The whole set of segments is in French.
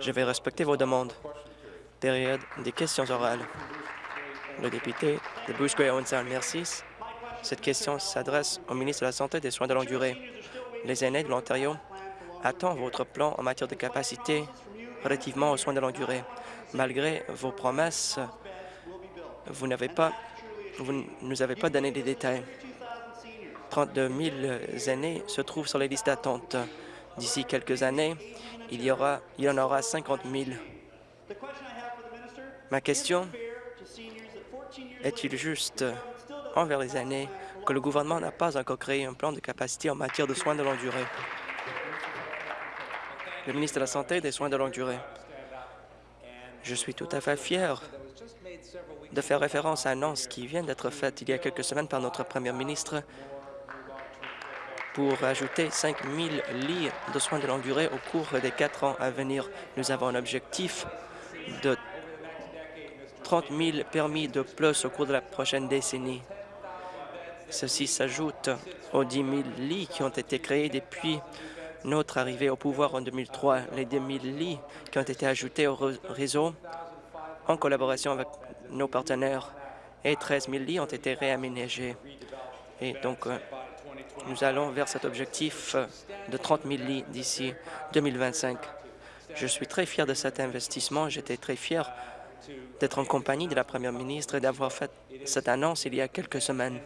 Je vais respecter vos demandes. Période des questions orales. Le député de Bruce Gray merci. Cette question s'adresse au ministre de la Santé et des Soins de longue durée. Les aînés de l'Ontario attendent votre plan en matière de capacité relativement aux soins de longue durée. Malgré vos promesses, vous n'avez pas, vous nous avez pas donné des détails. 32 000 aînés se trouvent sur les listes d'attente. D'ici quelques années, il y, en aura 50 000. Ma question est-il juste envers les aînés que le gouvernement n'a pas encore créé un plan de capacité en matière de soins de longue durée? Le ministre de la Santé et des soins de longue durée. Je suis tout à fait fier de faire référence à l'annonce qui vient d'être faite il y a quelques semaines par notre premier ministre pour ajouter 5 000 lits de soins de longue durée au cours des quatre ans à venir. Nous avons un objectif de 30 000 permis de plus au cours de la prochaine décennie. Ceci s'ajoute aux 10 000 lits qui ont été créés depuis notre arrivée au pouvoir en 2003. Les 10 000 lits qui ont été ajoutés au réseau en collaboration avec nos partenaires et 13 000 lits ont été réaménagés. Et donc, euh, nous allons vers cet objectif euh, de 30 000 lits d'ici 2025. Je suis très fier de cet investissement. J'étais très fier d'être en compagnie de la première ministre et d'avoir fait cette annonce il y a quelques semaines.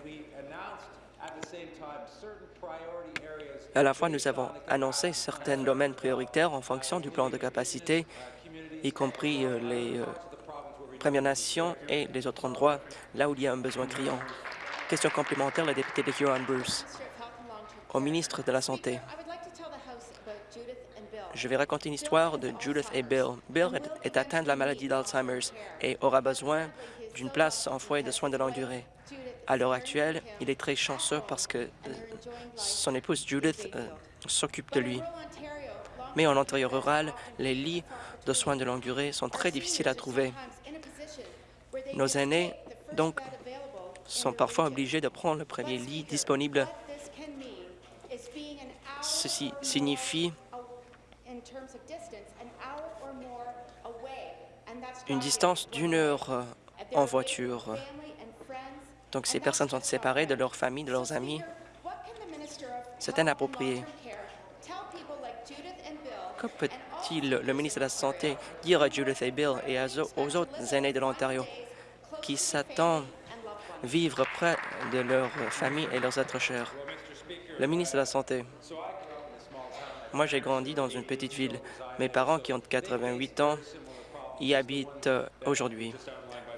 À la fois, nous avons annoncé certains domaines prioritaires en fonction du plan de capacité, y compris euh, les euh, Premières Nations et les autres endroits, là où il y a un besoin criant. Question complémentaire, la députée de Huron-Bruce. Au ministre de la Santé. Je vais raconter une histoire de Judith et Bill. Bill est atteint de la maladie d'Alzheimer's et aura besoin d'une place en foyer de soins de longue durée. À l'heure actuelle, il est très chanceux parce que euh, son épouse Judith euh, s'occupe de lui. Mais en Ontario rural, les lits de soins de longue durée sont très difficiles à trouver. Nos aînés, donc, sont parfois obligés de prendre le premier lit disponible. Ceci signifie une distance d'une heure euh, en voiture. Donc, ces personnes sont séparées de leur famille, de leurs amis. C'est inapproprié. Que peut-il, le ministre de la Santé, dire à Judith et Bill et aux autres aînés de l'Ontario qui s'attendent vivre près de leur famille et leurs êtres chers? Le ministre de la Santé. Moi, j'ai grandi dans une petite ville. Mes parents, qui ont 88 ans, y habitent euh, aujourd'hui.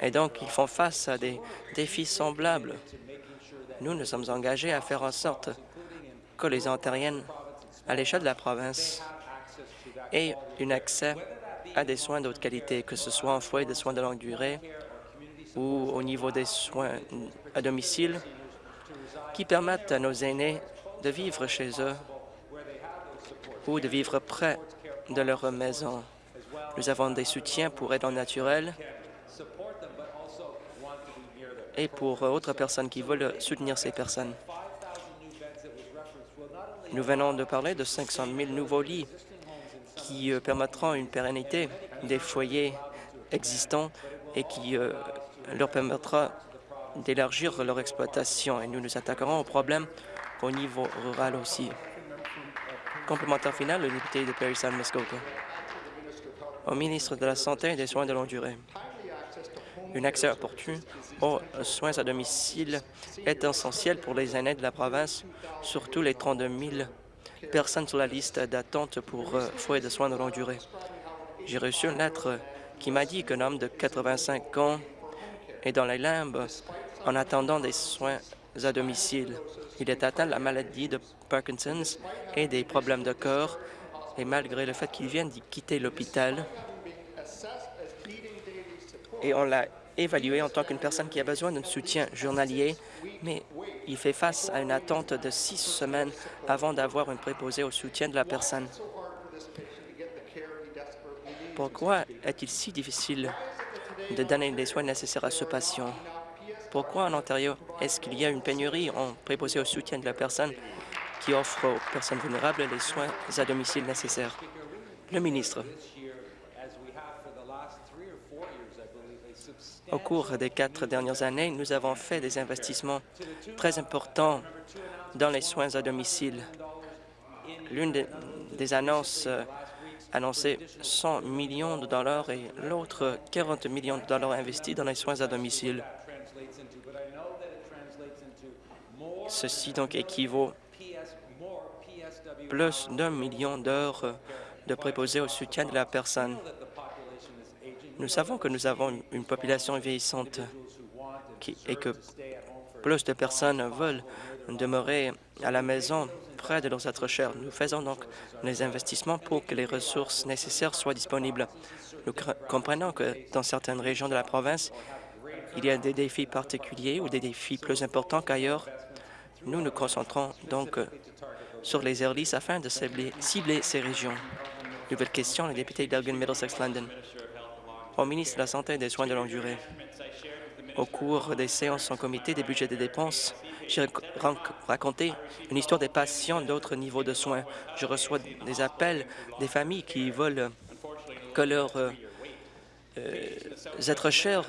Et donc, ils font face à des défis semblables. Nous, nous sommes engagés à faire en sorte que les Ontariennes, à l'échelle de la province, aient un accès à des soins d'autre qualité, que ce soit en foyer de soins de longue durée ou au niveau des soins à domicile, qui permettent à nos aînés de vivre chez eux ou de vivre près de leur maison. Nous avons des soutiens pour aide naturelle et pour autres personnes qui veulent soutenir ces personnes. Nous venons de parler de 500 000 nouveaux lits qui euh, permettront une pérennité des foyers existants et qui euh, leur permettra d'élargir leur exploitation. Et nous nous attaquerons au problème au niveau rural aussi. Complémentaire final, le député de Perry San Muskoka. Au ministre de la Santé et des Soins de longue durée. Un accès opportun aux soins à domicile est essentiel pour les aînés de la province, surtout les 32 000 personnes sur la liste d'attente pour euh, foyers de soins de longue durée. J'ai reçu une lettre qui m'a dit qu'un homme de 85 ans est dans les limbes en attendant des soins à domicile. Il est atteint de la maladie de Parkinson's et des problèmes de corps, et malgré le fait qu'il vienne d'y quitter l'hôpital, et on l'a évalué en tant qu'une personne qui a besoin d'un soutien journalier, mais il fait face à une attente de six semaines avant d'avoir un préposé au soutien de la personne. Pourquoi est-il si difficile de donner les soins nécessaires à ce patient? Pourquoi en Ontario est-ce qu'il y a une pénurie en préposé au soutien de la personne qui offre aux personnes vulnérables les soins à domicile nécessaires? Le ministre. Au cours des quatre dernières années, nous avons fait des investissements très importants dans les soins à domicile. L'une des, annonces euh, annoncées 100 millions de dollars et l'autre 40 millions de dollars investis dans les soins à domicile. Ceci donc équivaut plus d'un million d'heures de préposés au soutien de la personne. Nous savons que nous avons une population vieillissante et que plus de personnes veulent demeurer à la maison près de leurs êtres chers. Nous faisons donc les investissements pour que les ressources nécessaires soient disponibles. Nous comprenons que dans certaines régions de la province, il y a des défis particuliers ou des défis plus importants qu'ailleurs. Nous nous concentrons donc sur les airlies afin de cibler, ces régions. Nouvelle question, le député d'Elgin Middlesex London. Au ministre de la Santé et des Soins de longue durée, au cours des séances en comité des budgets des dépenses, j'ai raconté une histoire des patients d'autres niveaux de soins. Je reçois des appels des familles qui veulent que leurs euh, euh, êtres chers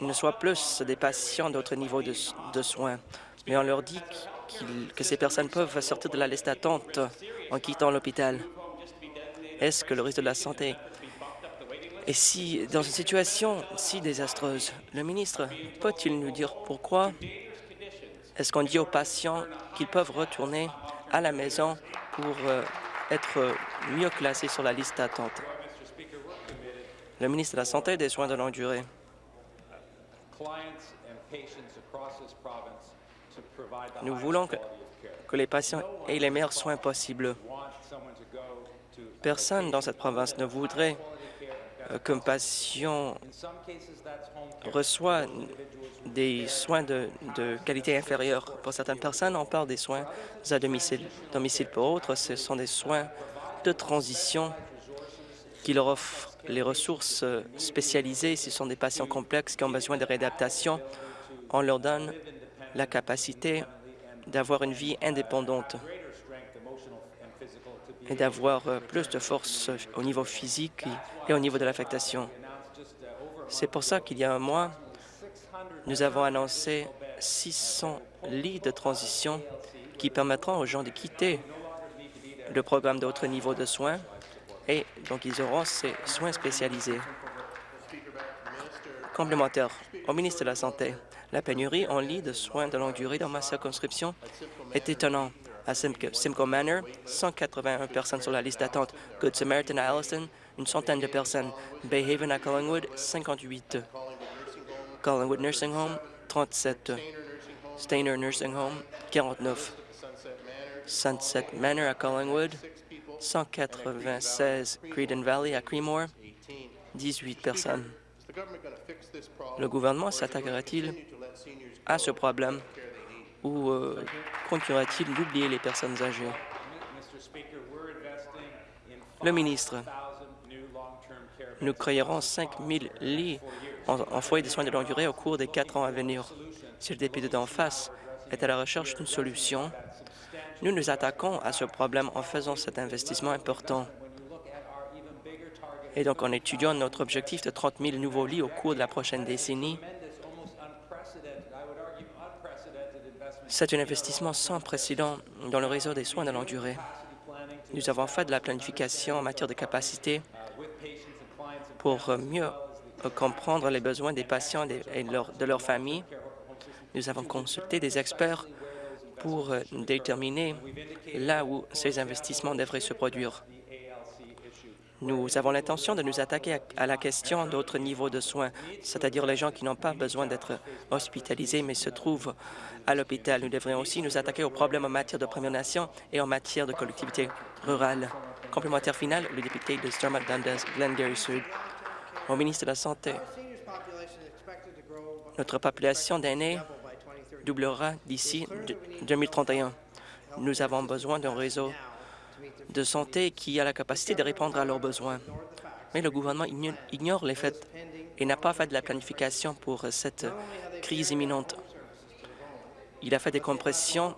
ne soient plus des patients d'autres niveaux de, de, soins. Mais on leur dit que ces personnes peuvent sortir de la liste d'attente en quittant l'hôpital. Est-ce que le risque de la santé et si, dans une situation si désastreuse, le ministre peut-il nous dire pourquoi est-ce qu'on dit aux patients qu'ils peuvent retourner à la maison pour euh, être mieux classés sur la liste d'attente? Le ministre de la Santé et des Soins de longue durée. Nous voulons que, les patients aient les meilleurs soins possibles. Personne dans cette province ne voudrait euh, qu'un patient reçoit des soins de, qualité inférieure. Pour certaines personnes, on parle des soins à domicile. domicile. Pour d'autres, ce sont des soins de transition qui leur offrent les ressources spécialisées. Ce sont des patients complexes qui ont besoin de réadaptation. On leur donne la capacité d'avoir une vie indépendante et d'avoir euh, plus de force au niveau physique et au niveau de l'affectation. C'est pour ça qu'il y a un mois, nous avons annoncé 600 lits de transition qui permettront aux gens de quitter le programme d'autres niveaux de soins et donc ils auront ces soins spécialisés. Complémentaire au ministre de la Santé, la pénurie en lits de soins de longue durée dans ma circonscription est étonnante à Simcoe Manor, 181 personnes sur la liste d'attente. Good Samaritan à Allison, une centaine de personnes. Bay Haven à Collingwood, 58. Collingwood Nursing Home, 37. Stainer Nursing Home, 49. Sunset Manor à Collingwood, 196. Creedon Valley à Creemore, 18 personnes. Le gouvernement s'attaquera-t-il à ce problème ou euh, continuera-t-il d'oublier les personnes âgées? Le ministre, nous créerons 5 000 lits en, foyer de soins de longue durée au cours des quatre ans à venir. Si le député d'en face est à la recherche d'une solution, nous nous attaquons à ce problème en faisant cet investissement important. Et donc, en étudiant notre objectif de 30 000 nouveaux lits au cours de la prochaine décennie, C'est un investissement sans précédent dans le réseau des soins de longue durée. Nous avons fait de la planification en matière de capacité pour mieux comprendre les besoins des patients et de leurs familles. Nous avons consulté des experts pour déterminer là où ces investissements devraient se produire. Nous avons l'intention de nous attaquer à la question d'autres niveaux de soins, c'est-à-dire les gens qui n'ont pas besoin d'être hospitalisés mais se trouvent à l'hôpital. Nous devrions aussi nous attaquer aux problèmes en matière de Première Nation et en matière de collectivité rurale. Complémentaire final, le député de Stormont Dundas, Glengarry Sud. Au ministre de la Santé, notre population d'aînés doublera d'ici 2031. Nous avons besoin d'un réseau de santé qui a la capacité de répondre à leurs besoins. Mais le gouvernement ignore les faits et n'a pas fait de la planification pour cette crise imminente. Il a fait des compressions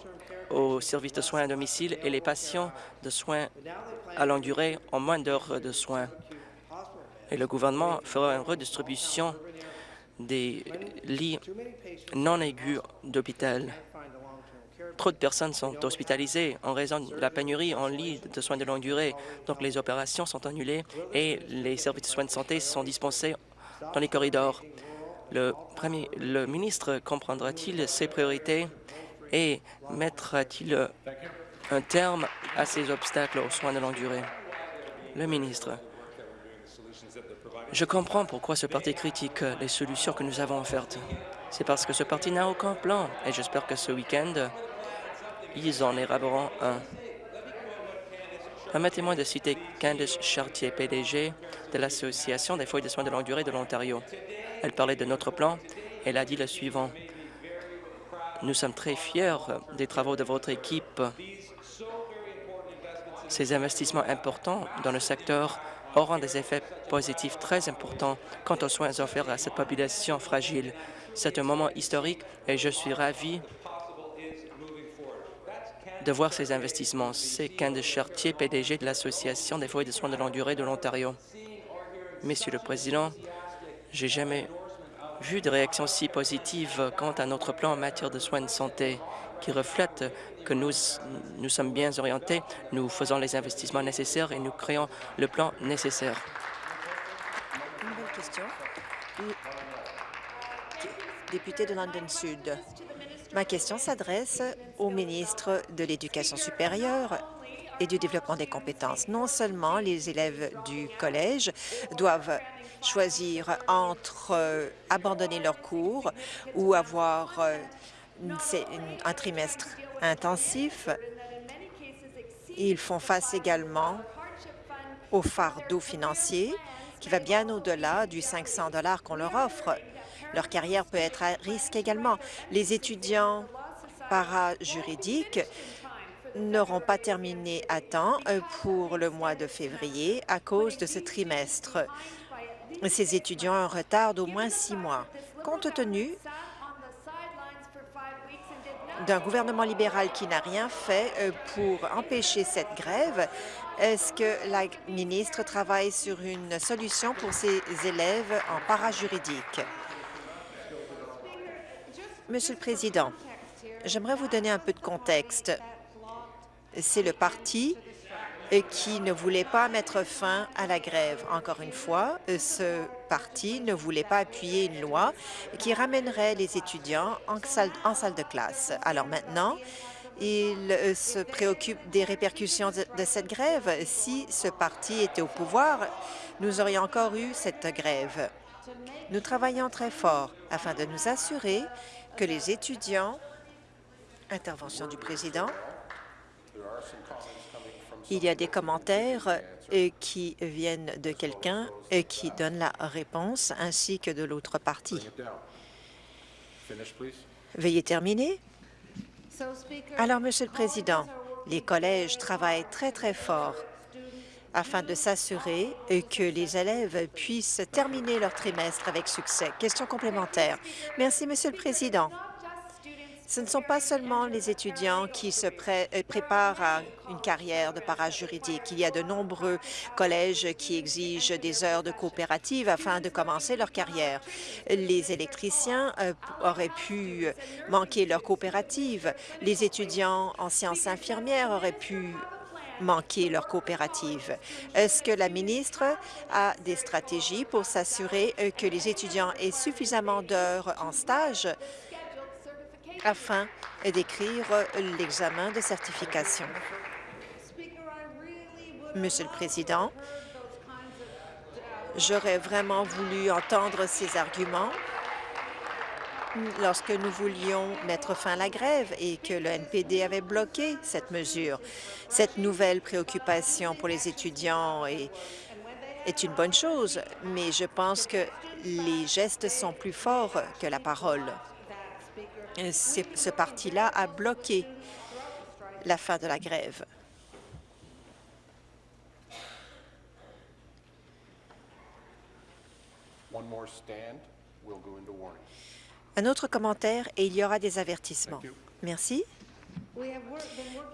aux services de soins à domicile et les patients de soins à longue durée ont moins d'heures de soins. et le gouvernement fera une redistribution des lits non aigus d'hôpital. Trop de personnes sont hospitalisées en raison de la pénurie en lits de soins de longue durée. Donc, les opérations sont annulées et les services de soins de santé sont dispensés dans les corridors. Le, premier, le ministre comprendra-t-il ses priorités et mettra-t-il un terme à ces obstacles aux soins de longue durée? Le ministre. Je comprends pourquoi ce parti critique les solutions que nous avons offertes. C'est parce que ce parti n'a aucun plan et j'espère que ce week-end, ils en élaboreront un. Permettez-moi de citer Candice Chartier, PDG de l'Association des foyers de soins de longue durée de l'Ontario. Elle parlait de notre plan. Elle a dit le suivant. Nous sommes très fiers des travaux de votre équipe. Ces investissements importants dans le secteur auront des effets positifs très importants quant aux soins offerts à cette population fragile. C'est un moment historique et je suis ravi de voir ces investissements. C'est Candice Chartier, PDG de l'Association des foyers de soins de longue durée de l'Ontario. Monsieur le Président, j'ai jamais vu de réaction si positive quant à notre plan en matière de soins de santé qui reflète que nous, sommes bien orientés, nous faisons les investissements nécessaires et nous créons le plan nécessaire. Question. Député de London Sud. Ma question s'adresse au ministre de l'Éducation supérieure et du développement des compétences. Non seulement les élèves du collège doivent choisir entre euh, abandonner leurs cours ou avoir euh, un trimestre intensif. Ils font face également au fardeau financier qui va bien au-delà du 500 dollars qu'on leur offre. Leur carrière peut être à risque également. Les étudiants para-juridiques n'auront pas terminé à temps euh, pour le mois de février à cause de ce trimestre. Ces étudiants un retard d'au moins six mois. Compte tenu d'un gouvernement libéral qui n'a rien fait euh, pour empêcher cette grève, est-ce que la ministre travaille sur une solution pour ces élèves en parajuridique? Monsieur le Président, j'aimerais vous donner un peu de contexte. C'est le parti qui ne voulait pas mettre fin à la grève. Encore une fois, ce parti ne voulait pas appuyer une loi qui ramènerait les étudiants en salle, de classe. Alors maintenant, il euh, se préoccupe des répercussions de cette grève. Si ce parti était au pouvoir, nous aurions encore eu cette grève. Nous travaillons très fort afin de nous assurer que les étudiants... Intervention du président. Il y a des commentaires euh, qui viennent de quelqu'un et euh, qui donne la réponse, ainsi que de l'autre partie. Veuillez terminer. Alors, Monsieur le Président, les collèges travaillent très, très fort afin de s'assurer que les élèves puissent terminer leur trimestre avec succès. Question complémentaire. Merci, Monsieur le Président. Ce ne sont pas seulement les étudiants qui se euh, préparent à une carrière de parajuridique. Il y a de nombreux collèges qui exigent des heures de coopérative afin de commencer leur carrière. Les électriciens euh, auraient pu manquer leur coopérative. Les étudiants en sciences infirmières auraient pu manquer leur coopérative. Est-ce que la ministre a des stratégies pour s'assurer euh, que les étudiants aient suffisamment d'heures en stage afin d'écrire l'examen de certification? Monsieur le Président, j'aurais vraiment voulu entendre ces arguments lorsque nous voulions mettre fin à la grève et que le NPD avait bloqué cette mesure. Cette nouvelle préoccupation pour les étudiants est, une bonne chose, mais je pense que les gestes sont plus forts que la parole ce parti-là a bloqué la fin de la grève. Un autre commentaire et il y aura des avertissements. Merci.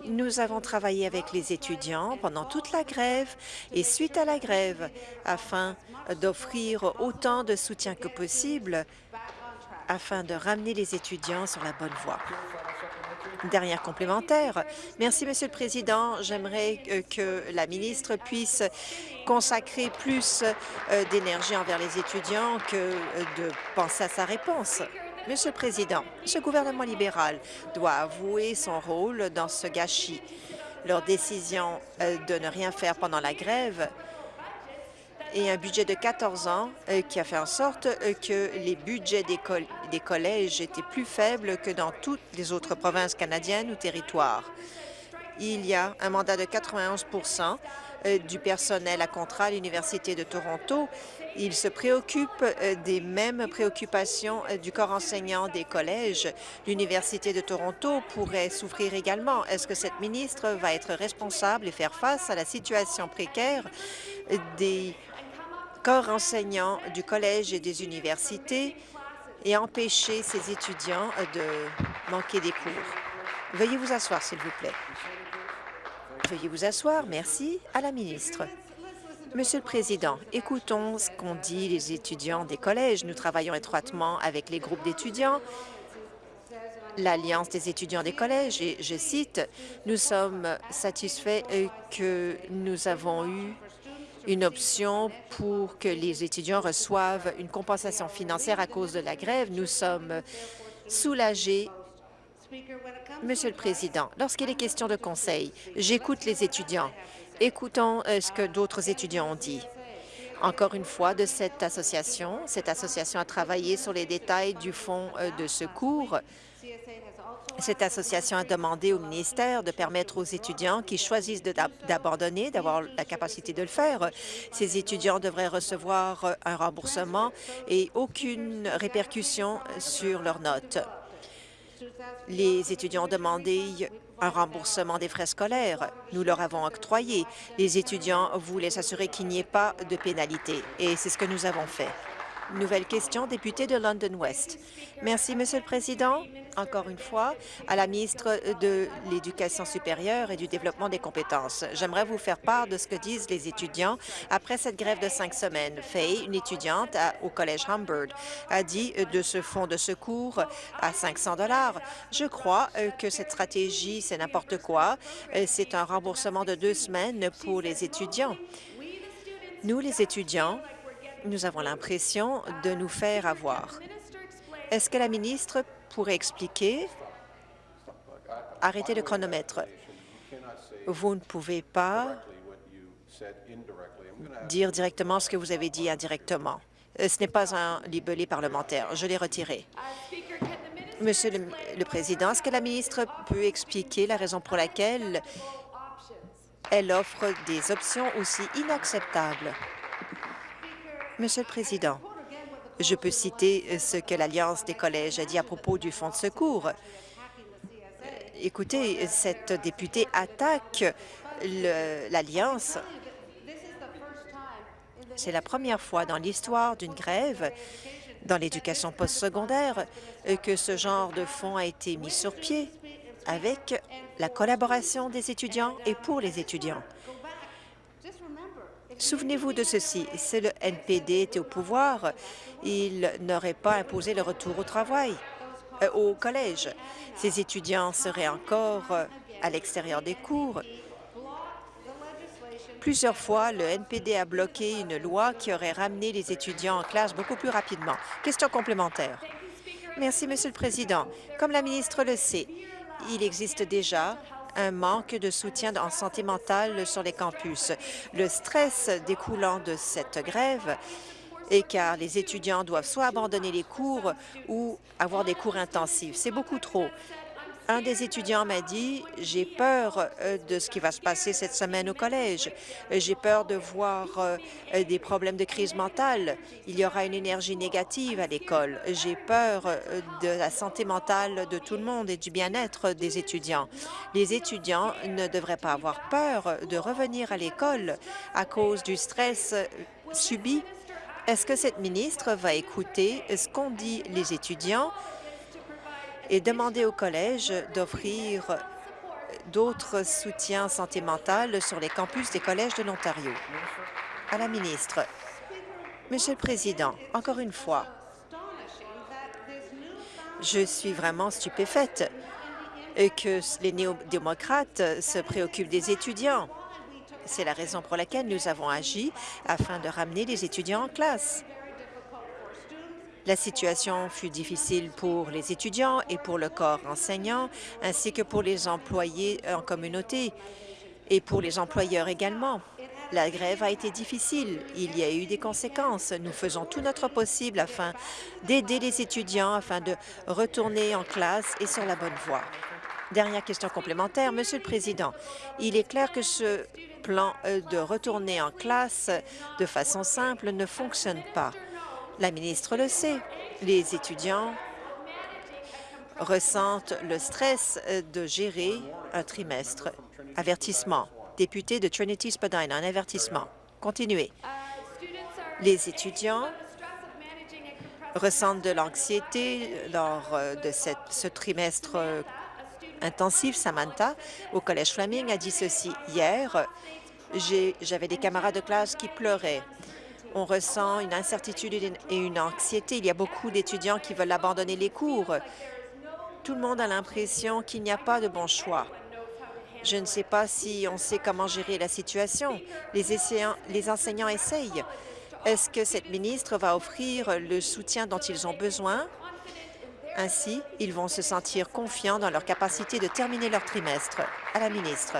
Nous avons travaillé avec les étudiants pendant toute la grève et suite à la grève afin d'offrir autant de soutien que possible afin de ramener les étudiants sur la bonne voie. Dernière complémentaire. Merci, Monsieur le Président. J'aimerais que la ministre puisse consacrer plus euh, d'énergie envers les étudiants que euh, de penser à sa réponse. Monsieur le Président, ce gouvernement libéral doit avouer son rôle dans ce gâchis. Leur décision de ne rien faire pendant la grève et un budget de 14 ans euh, qui a fait en sorte euh, que les budgets des, collèges étaient plus faibles que dans toutes les autres provinces canadiennes ou territoires. Il y a un mandat de 91% euh, du personnel à contrat à l'Université de Toronto. Il se préoccupe des mêmes préoccupations du corps enseignant des collèges. L'Université de Toronto pourrait souffrir également. Est-ce que cette ministre va être responsable et faire face à la situation précaire des corps enseignants du collège et des universités et empêcher ces étudiants de manquer des cours? Veuillez vous asseoir, s'il vous plaît. Veuillez vous asseoir. Merci. À la ministre. Monsieur le Président, écoutons ce qu'ont dit les étudiants des collèges. Nous travaillons étroitement avec les groupes d'étudiants, l'Alliance des étudiants des collèges, et je cite, « Nous sommes satisfaits que nous avons eu une option pour que les étudiants reçoivent une compensation financière à cause de la grève. Nous sommes soulagés. Monsieur le Président, lorsqu'il est question de conseil, j'écoute les étudiants. Écoutons euh, ce que d'autres étudiants ont dit. Encore une fois, de cette association, cette association a travaillé sur les détails du fonds euh, de secours cette association a demandé au ministère de permettre aux étudiants qui choisissent d'abandonner d'avoir la capacité de le faire. Ces étudiants devraient recevoir un remboursement et aucune répercussion sur leurs notes. Les étudiants ont demandé un remboursement des frais scolaires. Nous leur avons octroyé. Les étudiants voulaient s'assurer qu'il n'y ait pas de pénalité, et c'est ce que nous avons fait. Nouvelle question, député de London West. Merci, Monsieur le Président. Encore une fois, à la ministre de l'Éducation supérieure et du développement des compétences. J'aimerais vous faire part de ce que disent les étudiants après cette grève de cinq semaines. Faye, une étudiante au Collège Humbird, a dit de ce fonds de secours à 500 dollars. Je crois euh, que cette stratégie, c'est n'importe quoi. Euh, c'est un remboursement de deux semaines pour les étudiants. Nous, les étudiants, nous avons l'impression de nous faire avoir. Est-ce que la ministre pourrait expliquer? Arrêtez le chronomètre. Vous ne pouvez pas dire directement ce que vous avez dit indirectement. Euh, ce n'est pas un libellé parlementaire. Je l'ai retiré. Monsieur le, le Président, est-ce que la ministre peut expliquer la raison pour laquelle elle offre des options aussi inacceptables? Monsieur le Président, je peux citer ce que l'Alliance des collèges a dit à propos du fonds de secours. Euh, écoutez, cette députée attaque l'Alliance. C'est la première fois dans l'histoire d'une grève dans l'éducation postsecondaire que ce genre de fonds a été mis sur pied avec la collaboration des étudiants et pour les étudiants. Souvenez-vous de ceci, si le NPD était au pouvoir, il n'aurait pas imposé le retour au travail, euh, au collège. Ces étudiants seraient encore euh, à l'extérieur des cours. Plusieurs fois, le NPD a bloqué une loi qui aurait ramené les étudiants en classe beaucoup plus rapidement. Question complémentaire. Merci, Monsieur le Président. Comme la ministre le sait, il existe déjà un manque de soutien en santé mentale sur les campus. Le stress découlant de cette grève est car les étudiants doivent soit abandonner les cours ou avoir des cours intensifs. C'est beaucoup trop. Un des étudiants m'a dit « J'ai peur euh, de ce qui va se passer cette semaine au collège. J'ai peur de voir euh, des problèmes de crise mentale. Il y aura une énergie négative à l'école. J'ai peur euh, de la santé mentale de tout le monde et du bien-être des étudiants. Les étudiants ne devraient pas avoir peur de revenir à l'école à cause du stress subi. Est-ce que cette ministre va écouter ce qu'ont dit les étudiants et demander au collège d'offrir d'autres soutiens santé mentale sur les campus des collèges de l'Ontario. À la ministre. Monsieur le Président, encore une fois, je suis vraiment stupéfaite que les néo-démocrates se préoccupent des étudiants. C'est la raison pour laquelle nous avons agi afin de ramener les étudiants en classe. La situation fut difficile pour les étudiants et pour le corps enseignant, ainsi que pour les employés en communauté et pour les employeurs également. La grève a été difficile. Il y a eu des conséquences. Nous faisons tout notre possible afin d'aider les étudiants afin de retourner en classe et sur la bonne voie. Dernière question complémentaire. Monsieur le Président, il est clair que ce plan euh, de retourner en classe de façon simple ne fonctionne pas. La ministre le sait. Les étudiants ressentent le stress euh, de gérer un trimestre. Avertissement. Député de Trinity-Spadina, un avertissement. Continuez. Les étudiants ressentent de l'anxiété lors euh, de ce trimestre intensif. Samantha, au Collège Fleming, a dit ceci. Hier, j'avais des camarades de classe qui pleuraient. On ressent une incertitude et une anxiété. Il y a beaucoup d'étudiants qui veulent abandonner les cours. Tout le monde a l'impression qu'il n'y a pas de bon choix. Je ne sais pas si on sait comment gérer la situation. Les, enseignants essayent. Est-ce que cette ministre va offrir le soutien dont ils ont besoin? Ainsi, ils vont se sentir confiants dans leur capacité de terminer leur trimestre. À la ministre.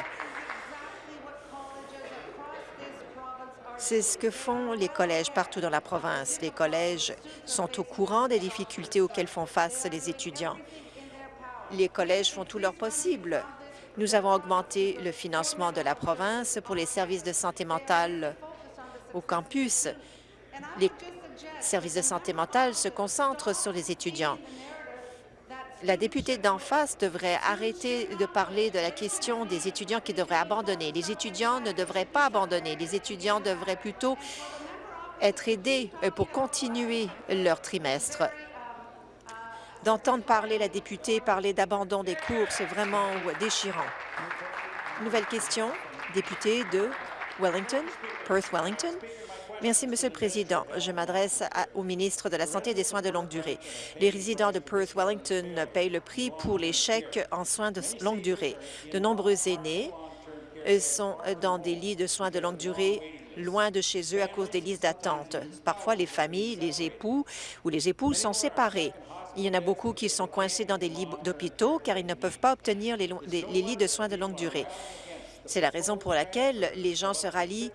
C'est ce que font les collèges partout dans la province. Les collèges sont au courant des difficultés auxquelles font face les étudiants. Les collèges font tout leur possible. Nous avons augmenté le financement de la province pour les services de santé mentale au campus. Les services de santé mentale se concentrent sur les étudiants la députée d'en face devrait arrêter de parler de la question des étudiants qui devraient abandonner. Les étudiants ne devraient pas abandonner. Les étudiants devraient plutôt être aidés euh, pour continuer leur trimestre. D'entendre parler la députée parler d'abandon des cours, c'est vraiment déchirant. Nouvelle question, député de Wellington, Perth-Wellington. Merci, Monsieur le Président. Je m'adresse au ministre de la Santé et des soins de longue durée. Les résidents de Perth-Wellington payent le prix pour chèques en soins de longue durée. De nombreux aînés euh, sont dans des lits de soins de longue durée loin de chez eux à cause des listes d'attente. Parfois, les familles, les époux ou les épouses sont séparés. Il y en a beaucoup qui sont coincés dans des lits d'hôpitaux car ils ne peuvent pas obtenir les, les lits de soins de longue durée. C'est la raison pour laquelle les gens se rallient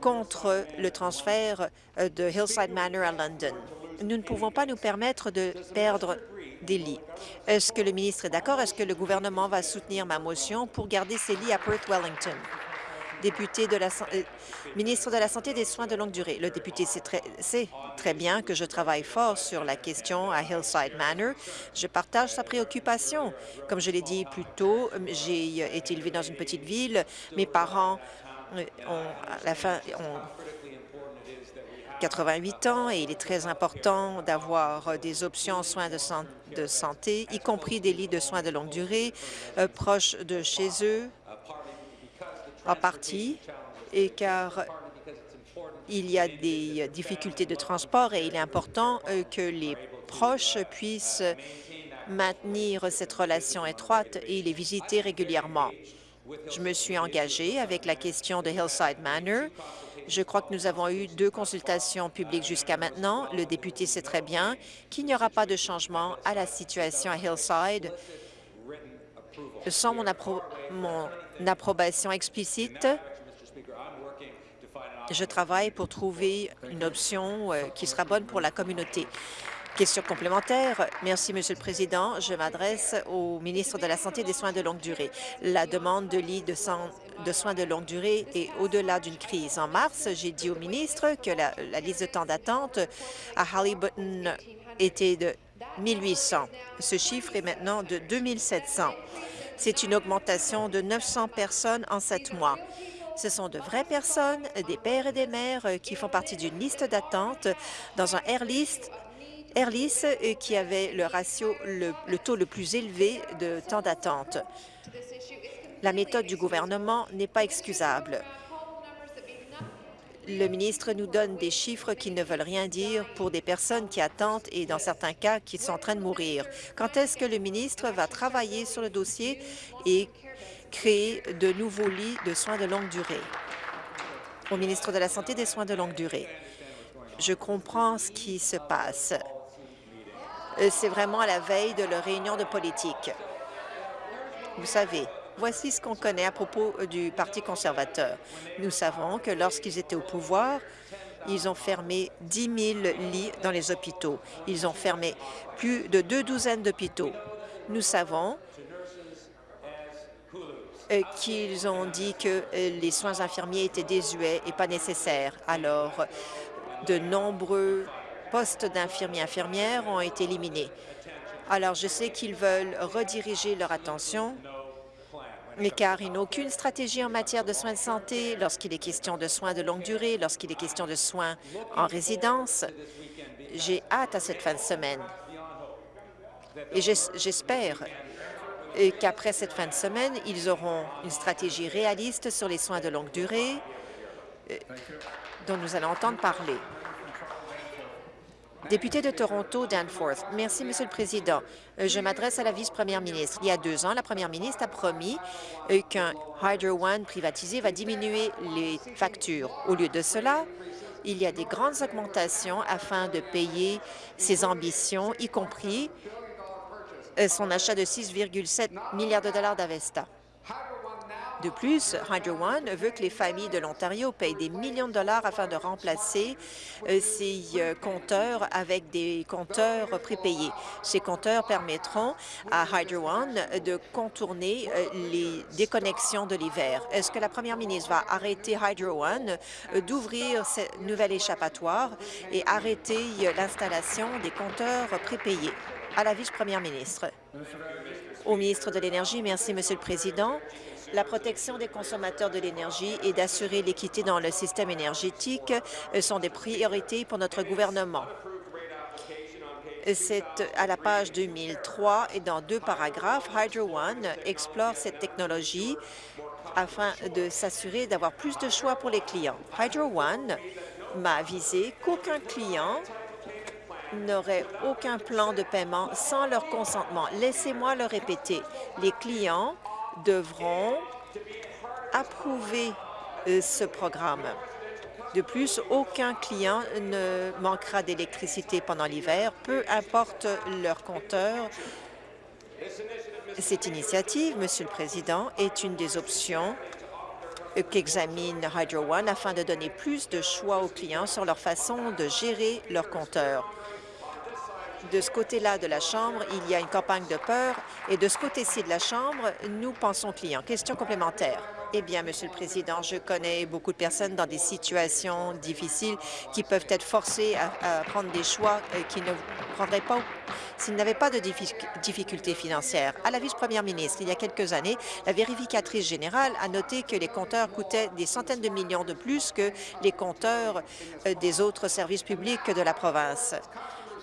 contre le transfert euh, de Hillside Manor à London. Nous ne pouvons pas nous permettre de perdre des lits. Est-ce que le ministre est d'accord? Est-ce que le gouvernement va soutenir ma motion pour garder ces lits à de la euh, ministre de la Santé et des soins de longue durée. Le député sait très, bien que je travaille fort sur la question à Hillside Manor. Je partage sa préoccupation. Comme je l'ai dit plus tôt, j'ai été élevé dans une petite ville. Mes parents euh, ont, à la fin, ont 88 ans et il est très important d'avoir des options en soins de, santé, y compris des lits de soins de longue durée euh, proches de chez eux en partie, et car il y a des difficultés de transport et il est important euh, que les proches puissent maintenir cette relation étroite et les visiter régulièrement. Je me suis engagée avec la question de Hillside Manor. Je crois que nous avons eu deux consultations publiques jusqu'à maintenant. Le député sait très bien qu'il n'y aura pas de changement à la situation à Hillside sans mon, mon approbation explicite, je travaille pour trouver une option euh, qui sera bonne pour la communauté. Question complémentaire. Merci, Monsieur le Président. Je m'adresse au ministre de la Santé et des soins de longue durée. La demande de lits de, soins de longue durée est au-delà d'une crise. En mars, j'ai dit au ministre que la, la liste de temps d'attente à Halliburton était de 1800. Ce chiffre est maintenant de 2700. C'est une augmentation de 900 personnes en sept mois. Ce sont de vraies personnes, des pères et des mères euh, qui font partie d'une liste d'attente dans un Airlist Airlis euh, qui avait le ratio, le, taux le plus élevé de temps d'attente. La méthode du gouvernement n'est pas excusable. Le ministre nous donne des chiffres qui ne veulent rien dire pour des personnes qui attendent et, dans certains cas, qui sont en train de mourir. Quand est-ce que le ministre va travailler sur le dossier et créer de nouveaux lits de soins de longue durée? Au ministre de la Santé des soins de longue durée. Je comprends ce qui se passe. Euh, c'est vraiment à la veille de leur réunion de politique. Vous savez, Voici ce qu'on connaît à propos euh, du Parti conservateur. Nous savons que lorsqu'ils étaient au pouvoir, ils ont fermé 10 000 lits dans les hôpitaux. Ils ont fermé plus de deux douzaines d'hôpitaux. Nous savons qu'ils ont dit que euh, les soins infirmiers étaient désuets et pas nécessaires. Alors, de nombreux postes d'infirmiers infirmières ont été éliminés. Alors, je sais qu'ils veulent rediriger leur attention mais car ils n'ont aucune stratégie en matière de soins de santé lorsqu'il est question de soins de longue durée, lorsqu'il est question de soins en résidence. J'ai hâte à cette fin de semaine. Et j'espère qu'après cette fin de semaine, ils auront une stratégie réaliste sur les soins de longue durée euh, dont nous allons entendre parler. Député de Toronto, Danforth. Merci, Monsieur le Président. Euh, je m'adresse à la vice-première ministre. Il y a deux ans, la première ministre a promis euh, qu'un Hydro One privatisé va diminuer les factures. Au lieu de cela, il y a des grandes augmentations afin de payer ses ambitions, y compris son achat de 6,7 milliards de dollars d'Avesta. De plus, Hydro One veut que les familles de l'Ontario payent des millions de dollars afin de remplacer euh, ces euh, compteurs avec des compteurs prépayés. Ces compteurs permettront à Hydro One de contourner euh, les déconnexions de l'hiver. Est-ce que la première ministre va arrêter Hydro One d'ouvrir cette nouvelle échappatoire et arrêter l'installation des compteurs prépayés? À la vice-première ministre. Au ministre de l'Énergie, merci, Monsieur le Président la protection des consommateurs de l'énergie et d'assurer l'équité dans le système énergétique euh, sont des priorités pour notre gouvernement. C'est à la page 2003 et dans deux paragraphes, Hydro One explore cette technologie afin de s'assurer d'avoir plus de choix pour les clients. Hydro One m'a avisé qu'aucun client n'aurait aucun plan de paiement sans leur consentement. Laissez-moi le répéter. Les clients devront approuver euh, ce programme. De plus, aucun client ne manquera d'électricité pendant l'hiver, peu importe leur compteur. Cette initiative, Monsieur le Président, est une des options qu'examine Hydro One afin de donner plus de choix aux clients sur leur façon de gérer leur compteur de ce côté-là de la Chambre, il y a une campagne de peur, et de ce côté-ci de la Chambre, nous pensons clients. Question complémentaire. Eh bien, Monsieur le Président, je connais beaucoup de personnes dans des situations difficiles qui peuvent être forcées à, prendre des choix euh, qui ne prendraient pas s'ils n'avaient pas de difficultés financières. À la vice-première ministre, il y a quelques années, la vérificatrice générale a noté que les compteurs coûtaient des centaines de millions de plus que les compteurs euh, des autres services publics de la province.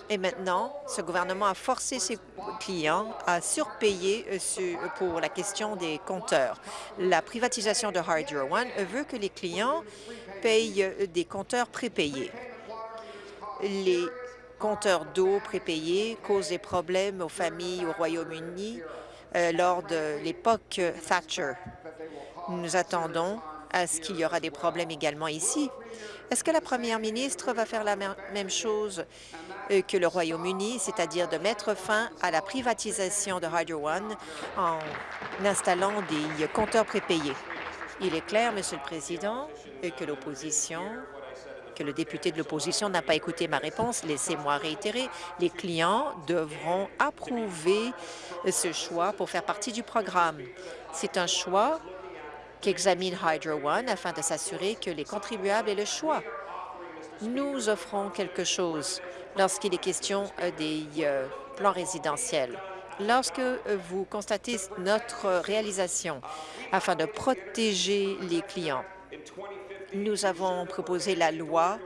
Et maintenant, ce gouvernement a forcé ses clients à surpayer euh, pour la question des compteurs. La privatisation de Hydro One veut que les clients payent euh, des compteurs prépayés. Les compteurs d'eau prépayés causent des problèmes aux familles au Royaume-Uni euh, lors de l'époque Thatcher. Nous attendons à ce qu'il y aura des problèmes également ici. Est-ce que la première ministre va faire la même chose que le Royaume-Uni, c'est-à-dire de mettre fin à la privatisation de Hydro One en installant des compteurs prépayés. Il est clair, Monsieur le Président, que l'opposition que le député de l'opposition n'a pas écouté ma réponse. Laissez-moi réitérer. Les clients devront approuver ce choix pour faire partie du programme. C'est un choix qu'examine Hydro One afin de s'assurer que les contribuables aient le choix. Nous offrons quelque chose lorsqu'il est question euh, des euh, plans résidentiels. Lorsque euh, vous constatez notre réalisation afin de protéger les clients, nous avons proposé la loi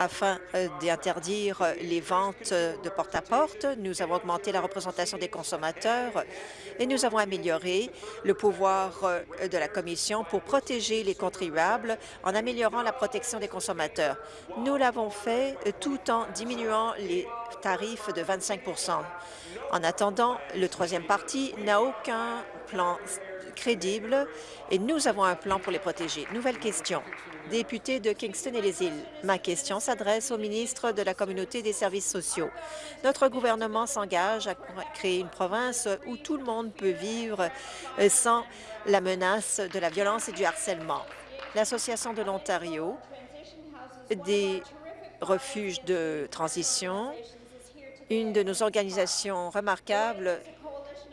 afin euh, d'interdire les ventes de porte-à-porte. Nous avons augmenté la représentation des consommateurs et nous avons amélioré le pouvoir euh, de la Commission pour protéger les contribuables en améliorant la protection des consommateurs. Nous l'avons fait euh, tout en diminuant les tarifs de 25% En attendant, le troisième parti n'a aucun plan crédible et nous avons un plan pour les protéger. Nouvelle question député de Kingston et les îles. Ma question s'adresse au ministre de la Communauté des services sociaux. Notre gouvernement s'engage à créer une province où tout le monde peut vivre euh, sans la menace de la violence et du harcèlement. L'Association de l'Ontario des refuges de transition, une de nos organisations remarquables,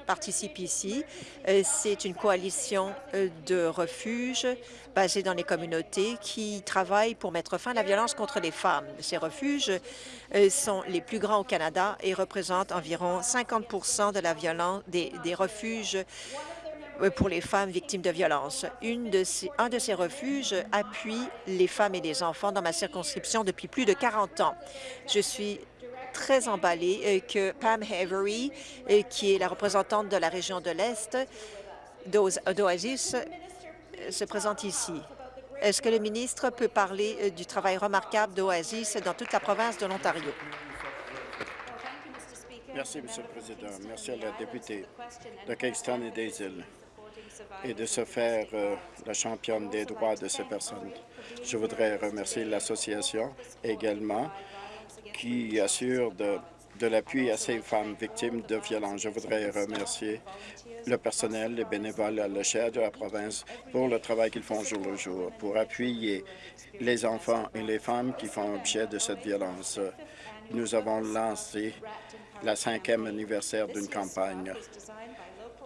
participe ici. Euh, c'est une coalition euh, de refuges basés dans les communautés qui travaillent pour mettre fin à la violence contre les femmes. Ces refuges euh, sont les plus grands au Canada et représentent environ 50 de la violence des, refuges pour les femmes victimes de violences. Un de ces refuges appuie les femmes et les enfants dans ma circonscription depuis plus de 40 ans. Je suis très emballée euh, que Pam Havery, euh, qui est la représentante de la région de l'Est d'Oasis, euh, se présente ici. Est-ce que le ministre peut parler du travail remarquable d'Oasis dans toute la province de l'Ontario? Merci, Monsieur le Président. Merci à la députée de Kingston et des îles et de se faire la championne des droits de ces personnes. Je voudrais remercier l'association également qui assure de, l'appui à ces femmes victimes de violences. Je voudrais remercier le personnel, les bénévoles à l'échelle de la province pour le travail qu'ils font jour le jour, pour appuyer les enfants et les femmes qui font objet de cette violence. Nous avons lancé la cinquième anniversaire d'une campagne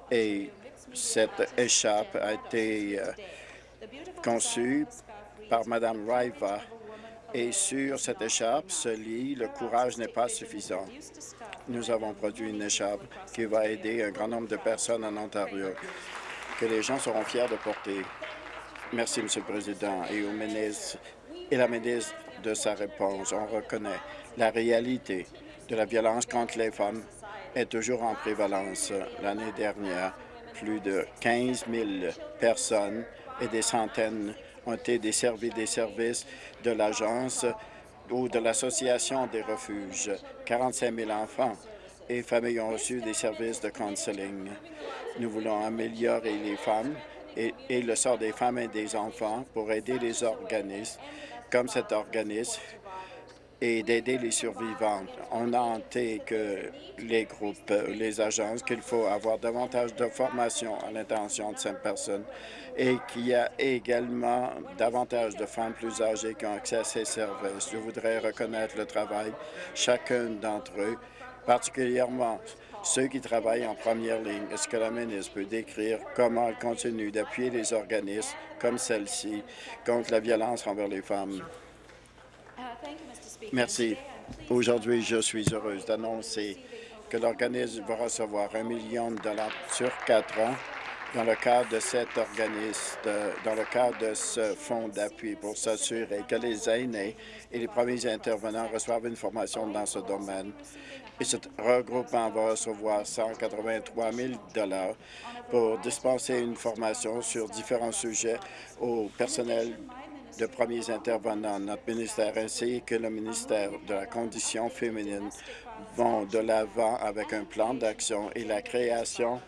et cette échappe a été euh, conçue par Mme Raiva et sur cette écharpe se lit « Le courage n'est pas suffisant ». Nous avons produit une écharpe qui va aider un grand nombre de personnes en Ontario, que les gens seront fiers de porter. Merci, Monsieur le Président, et au ministre et la ministre de sa réponse. On reconnaît la réalité de la violence contre les femmes est toujours en prévalence. L'année dernière, plus de 15 000 personnes et des centaines ont été desservis des services de l'Agence ou de l'Association des refuges. 45 000 enfants et familles ont reçu des services de counseling. Nous voulons améliorer les femmes et, et, le sort des femmes et des enfants pour aider les organismes comme cet organisme et d'aider les survivantes. On a hanté que les groupes, les agences, qu'il faut avoir davantage de formation à l'intention de ces personnes et qu'il y a également davantage de femmes plus âgées qui ont accès à ces services. Je voudrais reconnaître le travail chacun d'entre eux, particulièrement ceux qui travaillent en première ligne. Est-ce que la ministre peut décrire comment elle continue d'appuyer les organismes comme celle-ci contre la violence envers les femmes? Merci. Aujourd'hui, je suis heureuse d'annoncer que l'organisme va recevoir un million de dollars sur quatre ans dans le cadre de cet organisme, dans le cadre de ce fonds d'appui pour s'assurer que les aînés et les premiers intervenants reçoivent une formation dans ce domaine. Et ce regroupement va recevoir 183 000 pour dispenser une formation sur différents sujets au personnel de premiers intervenants. Notre ministère ainsi que le ministère de la Condition féminine vont de l'avant avec un plan d'action et la création